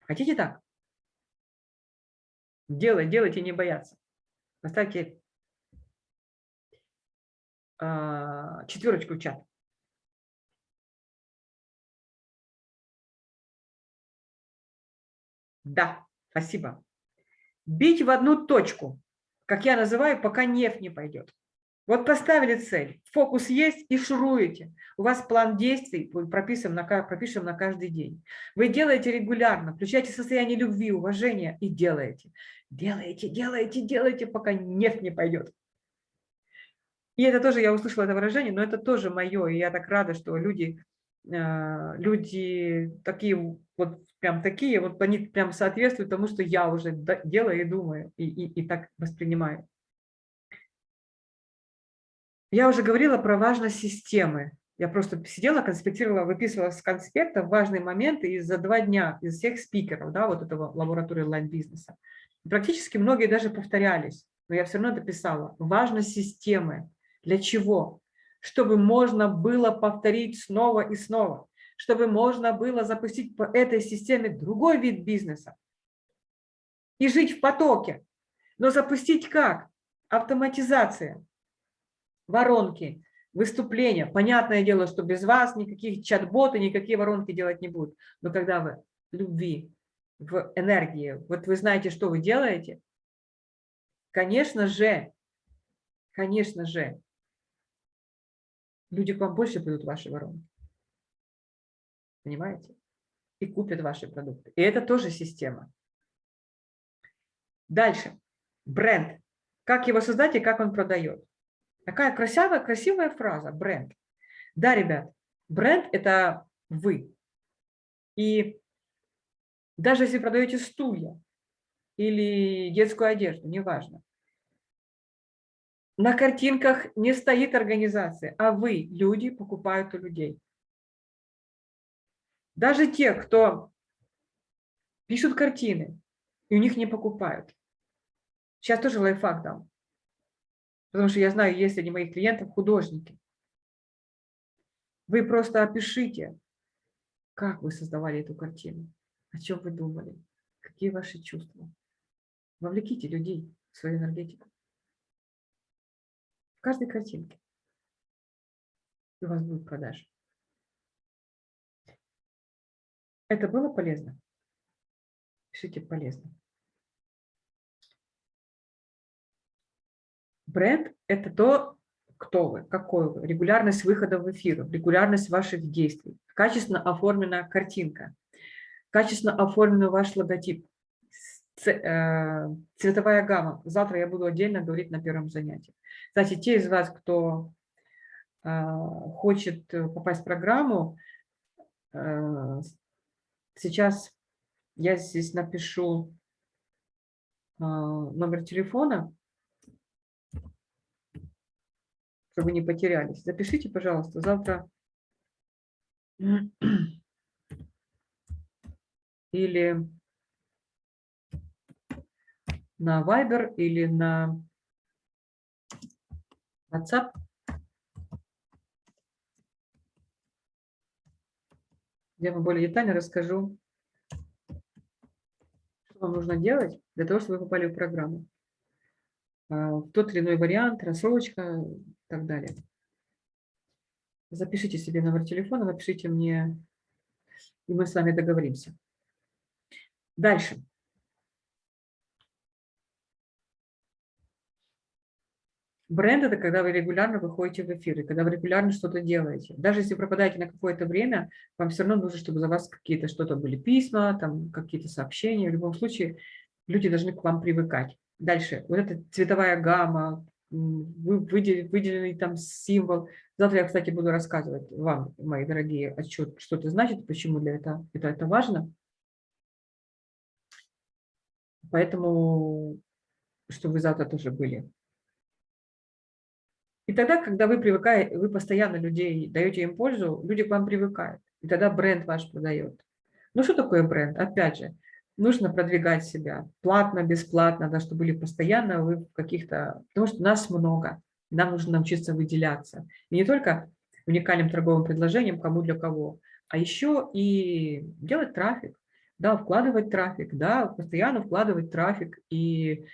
Хотите так? Делай, делайте, не бояться. Поставьте э, четверочку в чат. Да, спасибо. Бить в одну точку, как я называю, пока нефть не пойдет. Вот поставили цель, фокус есть и шуруете. У вас план действий прописан на, пропишем на каждый день. Вы делаете регулярно, включаете состояние любви, уважения и делаете. Делаете, делаете, делаете, пока нефть не пойдет. И это тоже, я услышала это выражение, но это тоже мое, и я так рада, что люди, а, люди такие, вот прям такие, вот они прям соответствуют тому, что я уже делаю и думаю, и, и, и так воспринимаю. Я уже говорила про важность системы. Я просто сидела, конспектировала, выписывала с конспекта важные моменты из за два дня из всех спикеров, да, вот этого лаборатории онлайн-бизнеса. Практически многие даже повторялись, но я все равно дописала. Важность системы. Для чего? Чтобы можно было повторить снова и снова. Чтобы можно было запустить по этой системе другой вид бизнеса и жить в потоке. Но запустить как? Автоматизация, воронки, выступления. Понятное дело, что без вас никаких чат-боты, никакие воронки делать не будут. Но когда вы в любви, в энергии, вот вы знаете, что вы делаете, конечно же, конечно же, люди к вам больше придут ваши воронки. Понимаете? И купят ваши продукты. И это тоже система. Дальше. Бренд. Как его создать и как он продает. Такая красивая, красивая фраза, бренд. Да, ребят, бренд – это вы. И даже если продаете стулья или детскую одежду, неважно, на картинках не стоит организация, а вы, люди, покупают у людей. Даже те, кто пишут картины, и у них не покупают. Сейчас тоже лайфхак дам. Потому что я знаю, есть среди моих клиентов художники. Вы просто опишите, как вы создавали эту картину, о чем вы думали, какие ваши чувства. Вовлеките людей в свою энергетику. В каждой картинке. И у вас будет продажа. Это было полезно? Пишите полезно. Бренд – это то, кто вы, какой вы, регулярность выхода в эфир, регулярность ваших действий, качественно оформленная картинка, качественно оформленный ваш логотип, э, цветовая гамма. Завтра я буду отдельно говорить на первом занятии. Кстати, те из вас, кто э, хочет попасть в программу, э, сейчас я здесь напишу номер телефона, чтобы не потерялись. Запишите, пожалуйста, завтра или на Viber, или на WhatsApp. Я вам более детально расскажу, что вам нужно делать для того, чтобы вы попали в программу. А, тот или иной вариант, рассрочка, так далее. Запишите себе номер телефона, напишите мне, и мы с вами договоримся. Дальше. Бренд – это когда вы регулярно выходите в эфир, и когда вы регулярно что-то делаете. Даже если пропадаете на какое-то время, вам все равно нужно, чтобы за вас какие-то что-то были письма, там какие-то сообщения. В любом случае, люди должны к вам привыкать. Дальше. Вот эта цветовая гамма, выделенный там символ. Завтра я, кстати, буду рассказывать вам, мои дорогие, отчет, что это значит, почему для этого это, это важно. Поэтому, чтобы вы завтра тоже были. И тогда, когда вы привыкаете, вы постоянно людей даете им пользу, люди к вам привыкают. И тогда бренд ваш продает. Ну что такое бренд? Опять же, нужно продвигать себя платно, бесплатно, да, чтобы были постоянно вы в каких-то... Потому что нас много, нам нужно научиться выделяться. И не только уникальным торговым предложением, кому для кого, а еще и делать трафик, да, вкладывать трафик, да, постоянно вкладывать трафик. И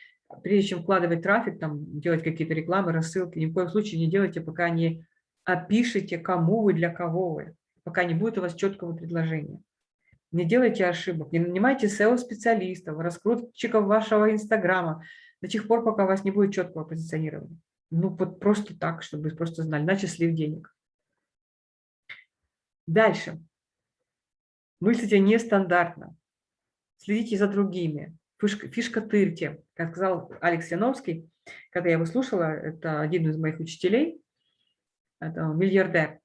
прежде чем вкладывать трафик, там, делать какие-то рекламы, рассылки, ни в коем случае не делайте, пока не опишите, кому вы, для кого вы, пока не будет у вас четкого предложения. Не делайте ошибок, не нанимайте SEO-специалистов, раскрутчиков вашего Инстаграма до тех пор, пока у вас не будет четкого позиционирования. Ну, вот просто так, чтобы просто знали, иначе слив денег. Дальше. Мыслите нестандартно. Следите за другими. Фишка, фишка тырьте. Как сказал Алекс Яновский, когда я его слушала, это один из моих учителей, это миллиардер.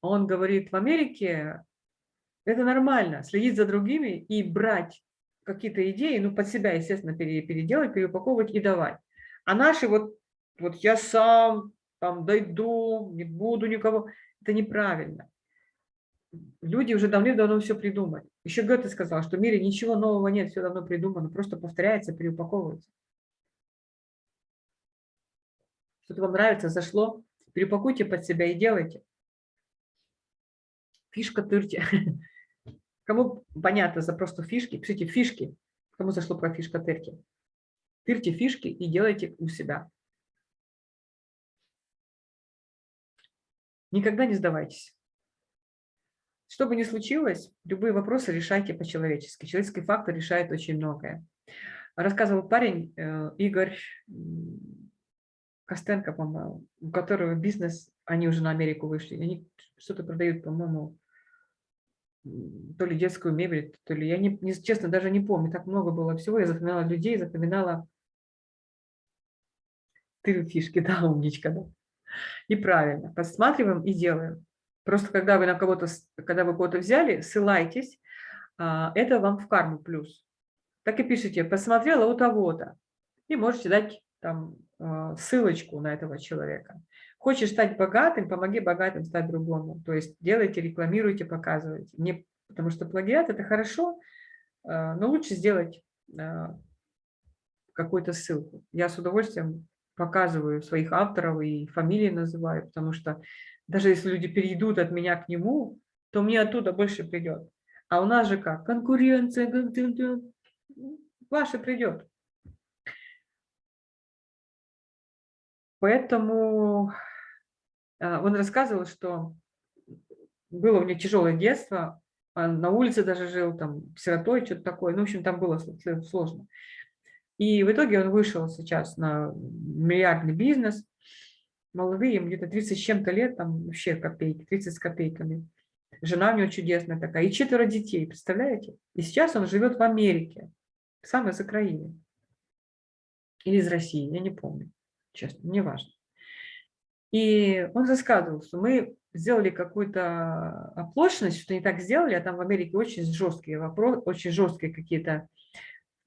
Он говорит, в Америке это нормально, следить за другими и брать какие-то идеи, ну, под себя, естественно, переделать, переупаковывать и давать. А наши вот, вот я сам там дойду, не буду никого, это неправильно. Люди уже давным-давно все придумали. Еще Гёте сказал, что в мире ничего нового нет, все давно придумано, просто повторяется, переупаковывается. Что-то вам нравится, зашло, переупакуйте под себя и делайте. Фишка тырьте. Кому понятно за просто фишки, пишите фишки. Кому зашло про фишка тырьте. Тырьте фишки и делайте у себя. Никогда не сдавайтесь. Что бы ни случилось, любые вопросы решайте по-человечески. Человеческий фактор решает очень многое. Рассказывал парень э, Игорь Костенко, по-моему, у которого бизнес, они уже на Америку вышли, они что-то продают, по-моему, то ли детскую мебель, то ли, я не, честно даже не помню, так много было всего, я запоминала людей, запоминала ты фишки, да, умничка, да. И правильно, посматриваем и делаем. Просто когда вы на кого-то, когда вы кого-то взяли, ссылайтесь, а, это вам в карму плюс. Так и пишите, посмотрела у того-то, и можете дать там а, ссылочку на этого человека. Хочешь стать богатым, помоги богатым стать другому. То есть делайте, рекламируйте, показывайте. Не, потому что плагиат – это хорошо, а, но лучше сделать какую-то ссылку. Я с удовольствием показываю своих авторов и фамилии называю, потому что даже если люди перейдут от меня к нему, то мне оттуда больше придет. А у нас же как? Конкуренция, ваше придет. Поэтому а, он рассказывал, что было у него тяжелое детство, на улице даже жил, там, сиротой, что-то такое. Ну, в общем, там было сложно. И в итоге он вышел сейчас на миллиардный бизнес. Молодые, им где-то 30 с чем-то лет, там вообще копейки, 30 с копейками. Жена у него чудесная такая. И четверо детей, представляете? И сейчас он живет в Америке, сам из Украины. Или из России, я не помню, честно, не важно. И он рассказывал, что мы сделали какую-то оплошность, что не так сделали, а там в Америке очень жесткие вопросы, очень жесткие какие-то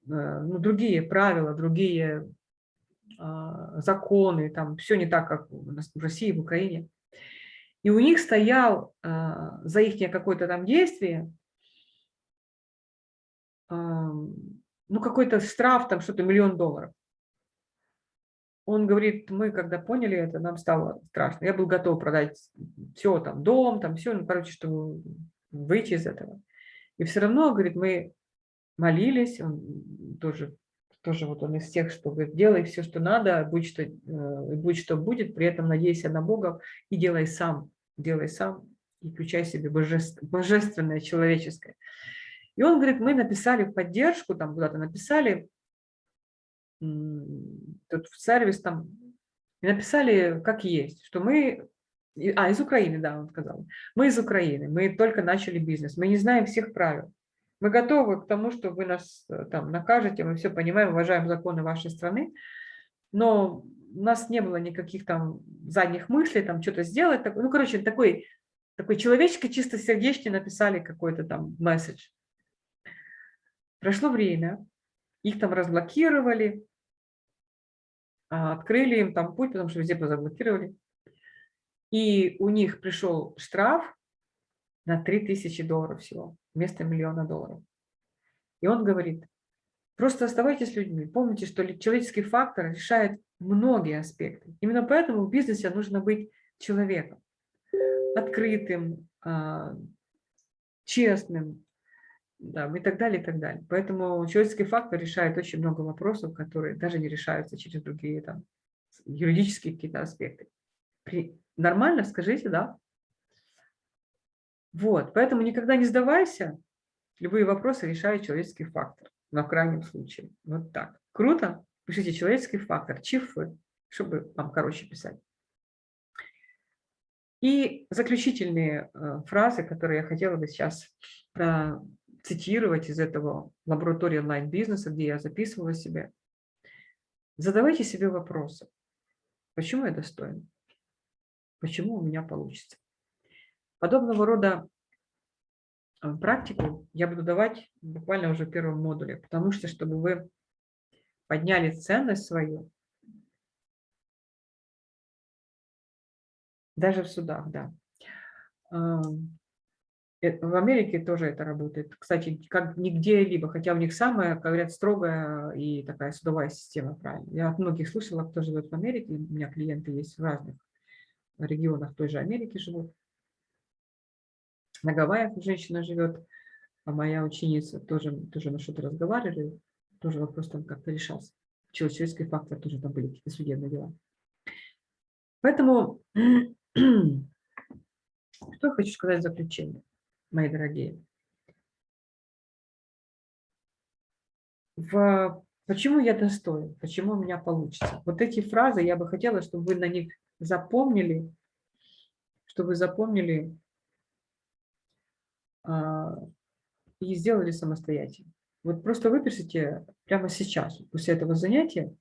Э, ну, другие правила, другие законы, там все не так, как у нас в России, в Украине. И у них стоял а, за их какое-то там действие, ну, какой-то штраф, там что-то миллион долларов. Он говорит, мы когда поняли это, нам стало страшно. Я был готов продать все, там, дом, там, все, ну, короче, чтобы выйти из этого. И все равно, говорит, мы молились, он тоже, тоже вот он из тех, что говорит, делай все, что надо, будь что, э, будь что будет, при этом надейся на Бога и делай сам, делай сам и включай себе божественное, божественное человеческое. И он говорит, мы написали поддержку, там куда-то написали, тут в сервис там, и написали как есть, что мы, а, из Украины, да, он сказал, мы из Украины, мы только начали бизнес, мы не знаем всех правил, мы готовы к тому, что вы нас э, там накажете, мы все понимаем, уважаем законы вашей страны, но у нас не было никаких там задних мыслей, там что-то сделать. Ну, короче, такой, такой человеческий, чисто сердечный написали какой-то там месседж. Прошло время, их там разблокировали, а, открыли им там путь, потому что везде заблокировали. И у них пришел штраф на 3000 долларов всего вместо миллиона долларов. И он говорит, просто оставайтесь людьми, помните, что человеческий фактор решает многие аспекты. Именно поэтому в бизнесе нужно быть человеком, открытым, а, честным, да, и так далее, и так далее. Поэтому человеческий фактор решает очень много вопросов, которые даже не решаются через другие там, юридические какие-то аспекты. При... Нормально, скажите, да? Вот, поэтому никогда не сдавайся. Любые вопросы решает человеческий фактор, на крайнем случае. Вот так. Круто? Пишите человеческий фактор, чифы, чтобы вам короче писать. И заключительные э, фразы, которые я хотела бы сейчас цитировать из этого лаборатории онлайн-бизнеса, где я записывала себе. Задавайте себе вопросы. Почему я достоин? Почему у меня получится? Подобного рода э, практику я буду давать буквально уже в первом модуле, потому что, чтобы вы подняли ценность свою, даже в судах, да. Эм, э, в Америке тоже это работает. Кстати, как нигде либо, хотя у них самая, говорят, строгая и такая судовая система, правильно. Я от многих слышала, кто живет в Америке, у меня клиенты есть в разных регионах той же Америки живут. На Гавайях женщина живет, а моя ученица тоже, тоже на что-то разговаривали, тоже вопрос там как-то решался. Человеческий фактор тоже там были какие-то судебные дела. Поэтому, что я хочу сказать в заключение, мои дорогие. В Почему я достоин? Почему у меня получится? Вот эти фразы я бы хотела, чтобы вы на них запомнили, чтобы вы запомнили и сделали самостоятельно. Вот просто выпишите прямо сейчас, после этого занятия,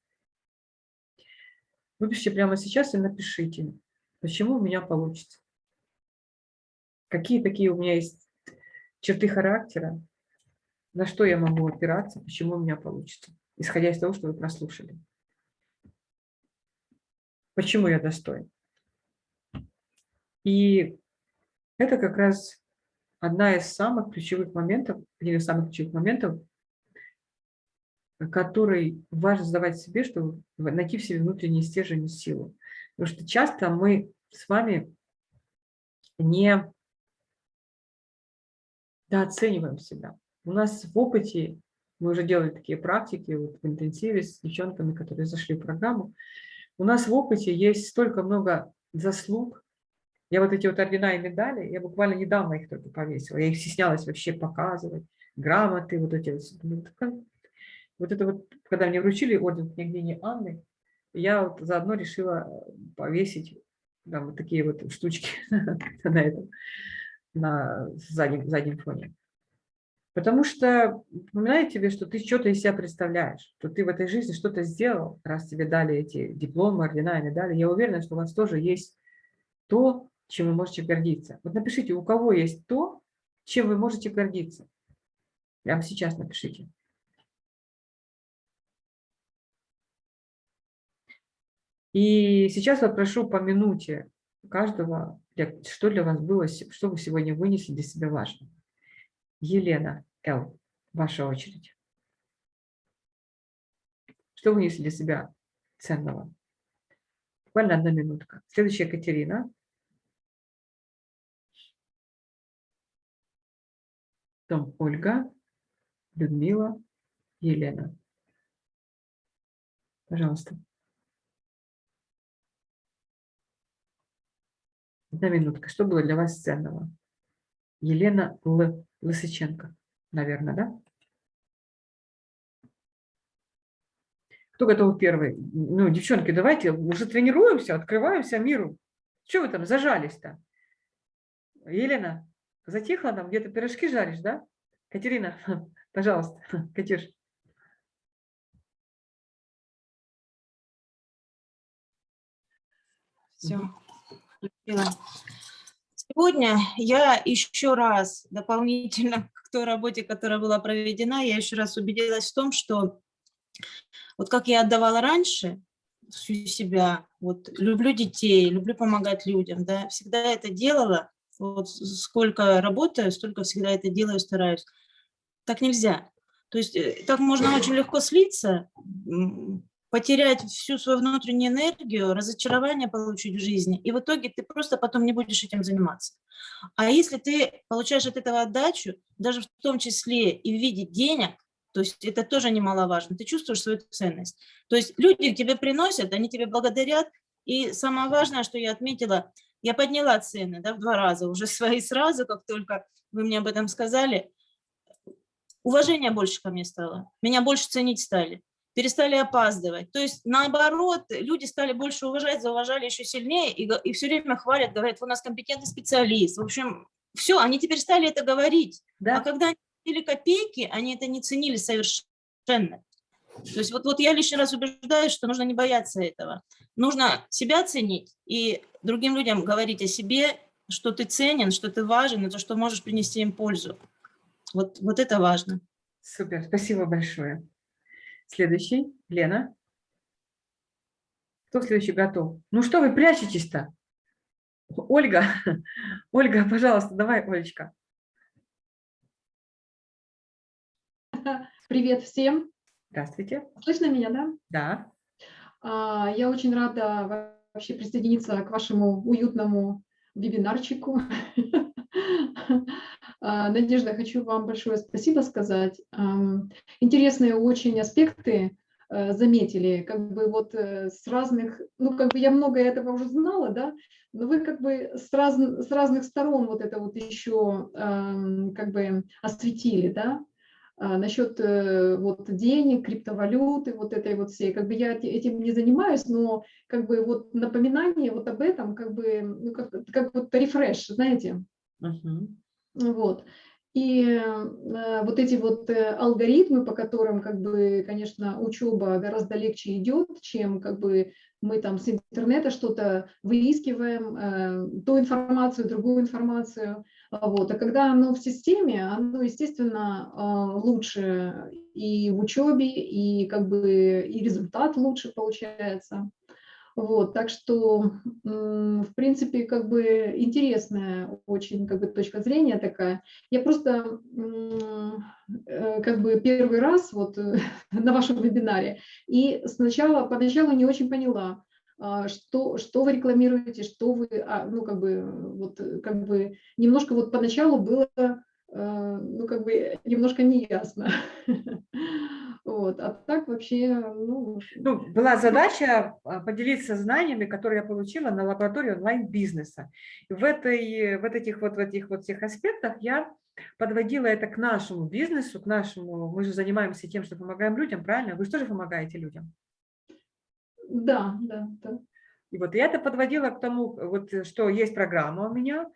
выпишите прямо сейчас и напишите, почему у меня получится. Какие такие у меня есть черты характера, на что я могу опираться, почему у меня получится исходя из того, что вы прослушали. Почему я достоин? И это как раз одна из самых ключевых моментов, один из самых ключевых моментов, который важно задавать себе, чтобы найти в себе внутренний стержень и силу. Потому что часто мы с вами не дооцениваем себя. У нас в опыте мы уже делали такие практики вот в интенсиве с девчонками, которые зашли в программу. У нас в опыте есть столько много заслуг. Я вот эти вот ордена и медали, я буквально недавно их только повесила. Я их стеснялась вообще показывать. Грамоты, вот эти вот. Вот это вот, когда мне вручили орден княгини Анны, я вот заодно решила повесить там, вот такие вот штучки на этом, на заднем, заднем фоне. Потому что напоминает тебе, что ты что-то из себя представляешь, что ты в этой жизни что-то сделал, раз тебе дали эти дипломы, ордена и медали. Я уверена, что у вас тоже есть то, чем вы можете гордиться. Вот напишите, у кого есть то, чем вы можете гордиться. Прямо сейчас напишите. И сейчас я прошу по минуте каждого, что для вас было, что вы сегодня вынесли для себя важно. Елена. Эл, ваша очередь. Что вы несли для себя ценного? Буквально одна минутка. Следующая Катерина. Потом Ольга, Людмила, Елена. Пожалуйста. Одна минутка. Что было для вас ценного? Елена Л. Лысыченко наверное, да? Кто готов первый? Ну, девчонки, давайте уже тренируемся, открываемся миру. Чего вы там зажались-то? Елена, затихла там, где-то пирожки жаришь, да? Катерина, пожалуйста, Катюш. Все. Сегодня я еще раз дополнительно той работе, которая была проведена, я еще раз убедилась в том, что вот как я отдавала раньше всю себя, вот люблю детей, люблю помогать людям, да, всегда это делала, вот сколько работаю, столько всегда это делаю, стараюсь. Так нельзя. То есть э, так можно очень легко слиться, потерять всю свою внутреннюю энергию, разочарование получить в жизни, и в итоге ты просто потом не будешь этим заниматься. А если ты получаешь от этого отдачу, даже в том числе и в виде денег, то есть это тоже немаловажно, ты чувствуешь свою ценность. То есть люди тебе приносят, они тебе благодарят, и самое важное, что я отметила, я подняла цены да, в два раза, уже свои сразу, как только вы мне об этом сказали, уважение больше ко мне стало, меня больше ценить стали перестали опаздывать. То есть, наоборот, люди стали больше уважать, зауважали еще сильнее и, и все время хвалят, говорят, у нас компетентный специалист. В общем, все, они теперь стали это говорить. Да. А когда они копейки, они это не ценили совершенно. То есть вот, вот я лишний раз убеждаюсь, что нужно не бояться этого. Нужно себя ценить и другим людям говорить о себе, что ты ценен, что ты важен, и то, что можешь принести им пользу. Вот, вот это важно. Супер, спасибо большое. Следующий, Лена. Кто следующий готов? Ну что вы прячетесь-то? Ольга, Ольга, пожалуйста, давай, Олечка. Привет всем. Здравствуйте. Слышно меня, да? Да. А, я очень рада вообще присоединиться к вашему уютному вебинарчику. А, Надежда, хочу вам большое спасибо сказать. Интересные очень аспекты э, заметили, как бы вот э, с разных, ну как бы я много этого уже знала, да, но вы как бы с, раз, с разных сторон вот это вот еще как бы осветили, да, насчет э, вот денег, криптовалюты, вот этой вот всей, как бы я эти- этим не занимаюсь, но как бы вот напоминание вот об этом, как бы, ну как, как вот рефреш, знаете, Мгм. вот. И э, вот эти вот э, алгоритмы, по которым, как бы, конечно, учеба гораздо легче идет, чем как бы мы там с интернета что-то выискиваем, э, ту информацию, другую информацию. А Вот. А когда оно в системе, оно, естественно, э, лучше и в учебе, и как бы и результат лучше получается. Вот, так что, в принципе, как бы интересная очень как бы точка зрения такая. Я просто э, как бы первый раз вот на вашем вебинаре, и сначала, поначалу не очень поняла, а, что, что вы рекламируете, что вы, а, ну, как бы, вот, э, как бы, немножко вот поначалу было, э, ну, как бы, немножко неясно. Вот, а так вообще, ну, Ну, была задача а, поделиться знаниями, которые я получила на лаборатории онлайн-бизнеса. В, этой, в этих вот, в этих вот всех аспектах я подводила это к нашему бизнесу, к нашему, мы же занимаемся тем, что помогаем людям, правильно? Вы же тоже помогаете людям. Да, да, да. И вот я это подводила к тому, вот, что есть программа у меня,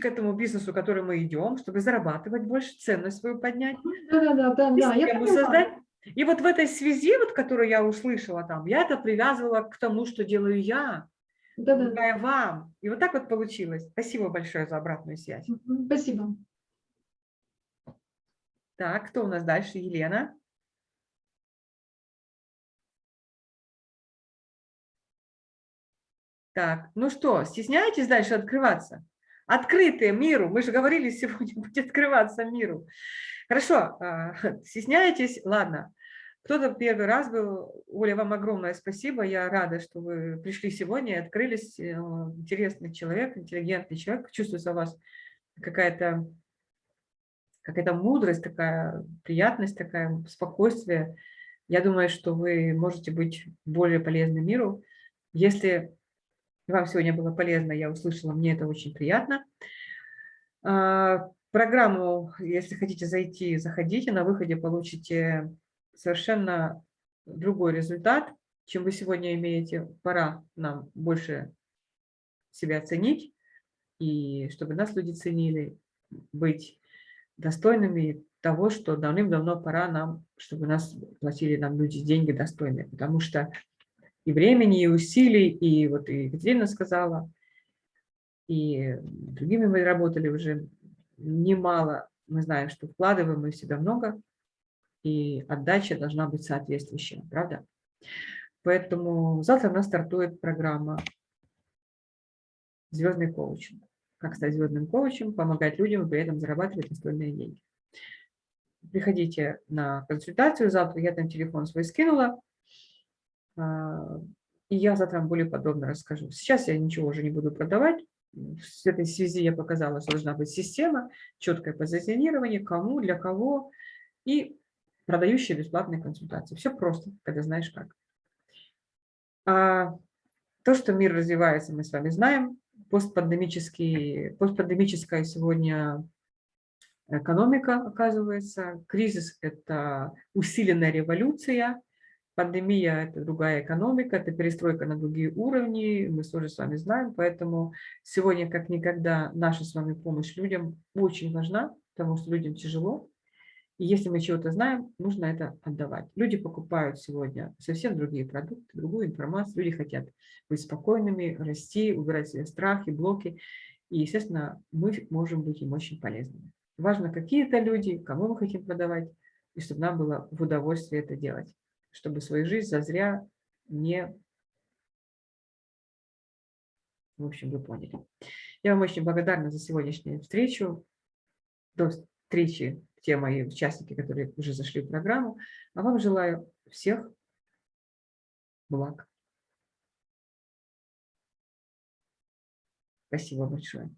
к этому бизнесу, к которому мы идем, чтобы зарабатывать больше, ценность свою поднять, Да, да, да, да, я создать. И вот в этой связи, вот, которую я услышала там, я это привязывала к тому, что делаю я, Да, да, вам. И вот так вот получилось. Спасибо большое за обратную связь. Спасибо. Так, кто у нас дальше? Елена. Так, ну что, стесняетесь дальше открываться? Открытые миру. Мы же говорили сегодня, будет открываться миру. Хорошо, а, стесняетесь? Ладно. Кто-то первый раз был. Оля, вам огромное спасибо. Я рада, что вы пришли сегодня и открылись. Э, Интересный человек, интеллигентный человек. Чувствуется у вас какая-то какая-то мудрость такая, приятность такая, спокойствие. Я думаю, что вы можете быть более полезны миру. Если вам сегодня было полезно, я услышала, мне это очень приятно. А, Программу, если хотите зайти, заходите, на выходе получите совершенно другой результат, чем вы сегодня имеете. Пора нам больше себя ценить, и чтобы нас люди ценили, быть достойными того, что давным-давно пора нам, чтобы нас платили нам люди деньги достойные, потому что и времени, и усилий, и вот и Екатерина сказала, и другими мы работали уже немало, мы знаем, что вкладываем мы в себя много, и отдача должна быть соответствующая, правда? Поэтому завтра у нас стартует программа «Звездный коучинг». Как стать звездным коучем, помогать людям и при этом зарабатывать достойные деньги. Приходите на консультацию завтра, я там телефон свой скинула, и я завтра вам более подробно расскажу. Сейчас я ничего уже не буду продавать. В этой связи я показала, что должна быть система, четкое позиционирование, кому, для кого, и продающие бесплатные консультации. Все просто, когда знаешь как. А то, что мир развивается, мы с вами знаем. Постпандемический, постпандемическая сегодня экономика, оказывается. Кризис – это усиленная революция. Пандемия – это другая экономика, это перестройка на другие уровни, мы тоже с вами знаем. Поэтому сегодня, как никогда, наша с вами помощь людям очень важна, потому что людям тяжело. И если мы чего-то знаем, нужно это отдавать. Люди покупают сегодня совсем другие продукты, другую информацию. Люди хотят быть спокойными, расти, убирать себе страхи, блоки. И, естественно, мы можем быть им очень полезными. Важно, какие это люди, кому мы хотим продавать, и чтобы нам было в удовольствие это делать, чтобы свою жизнь зазря не... В общем, вы поняли. Я вам очень благодарна за сегодняшнюю встречу. До встречи те мои участники, которые уже зашли в программу. А вам желаю всех благ. Спасибо большое.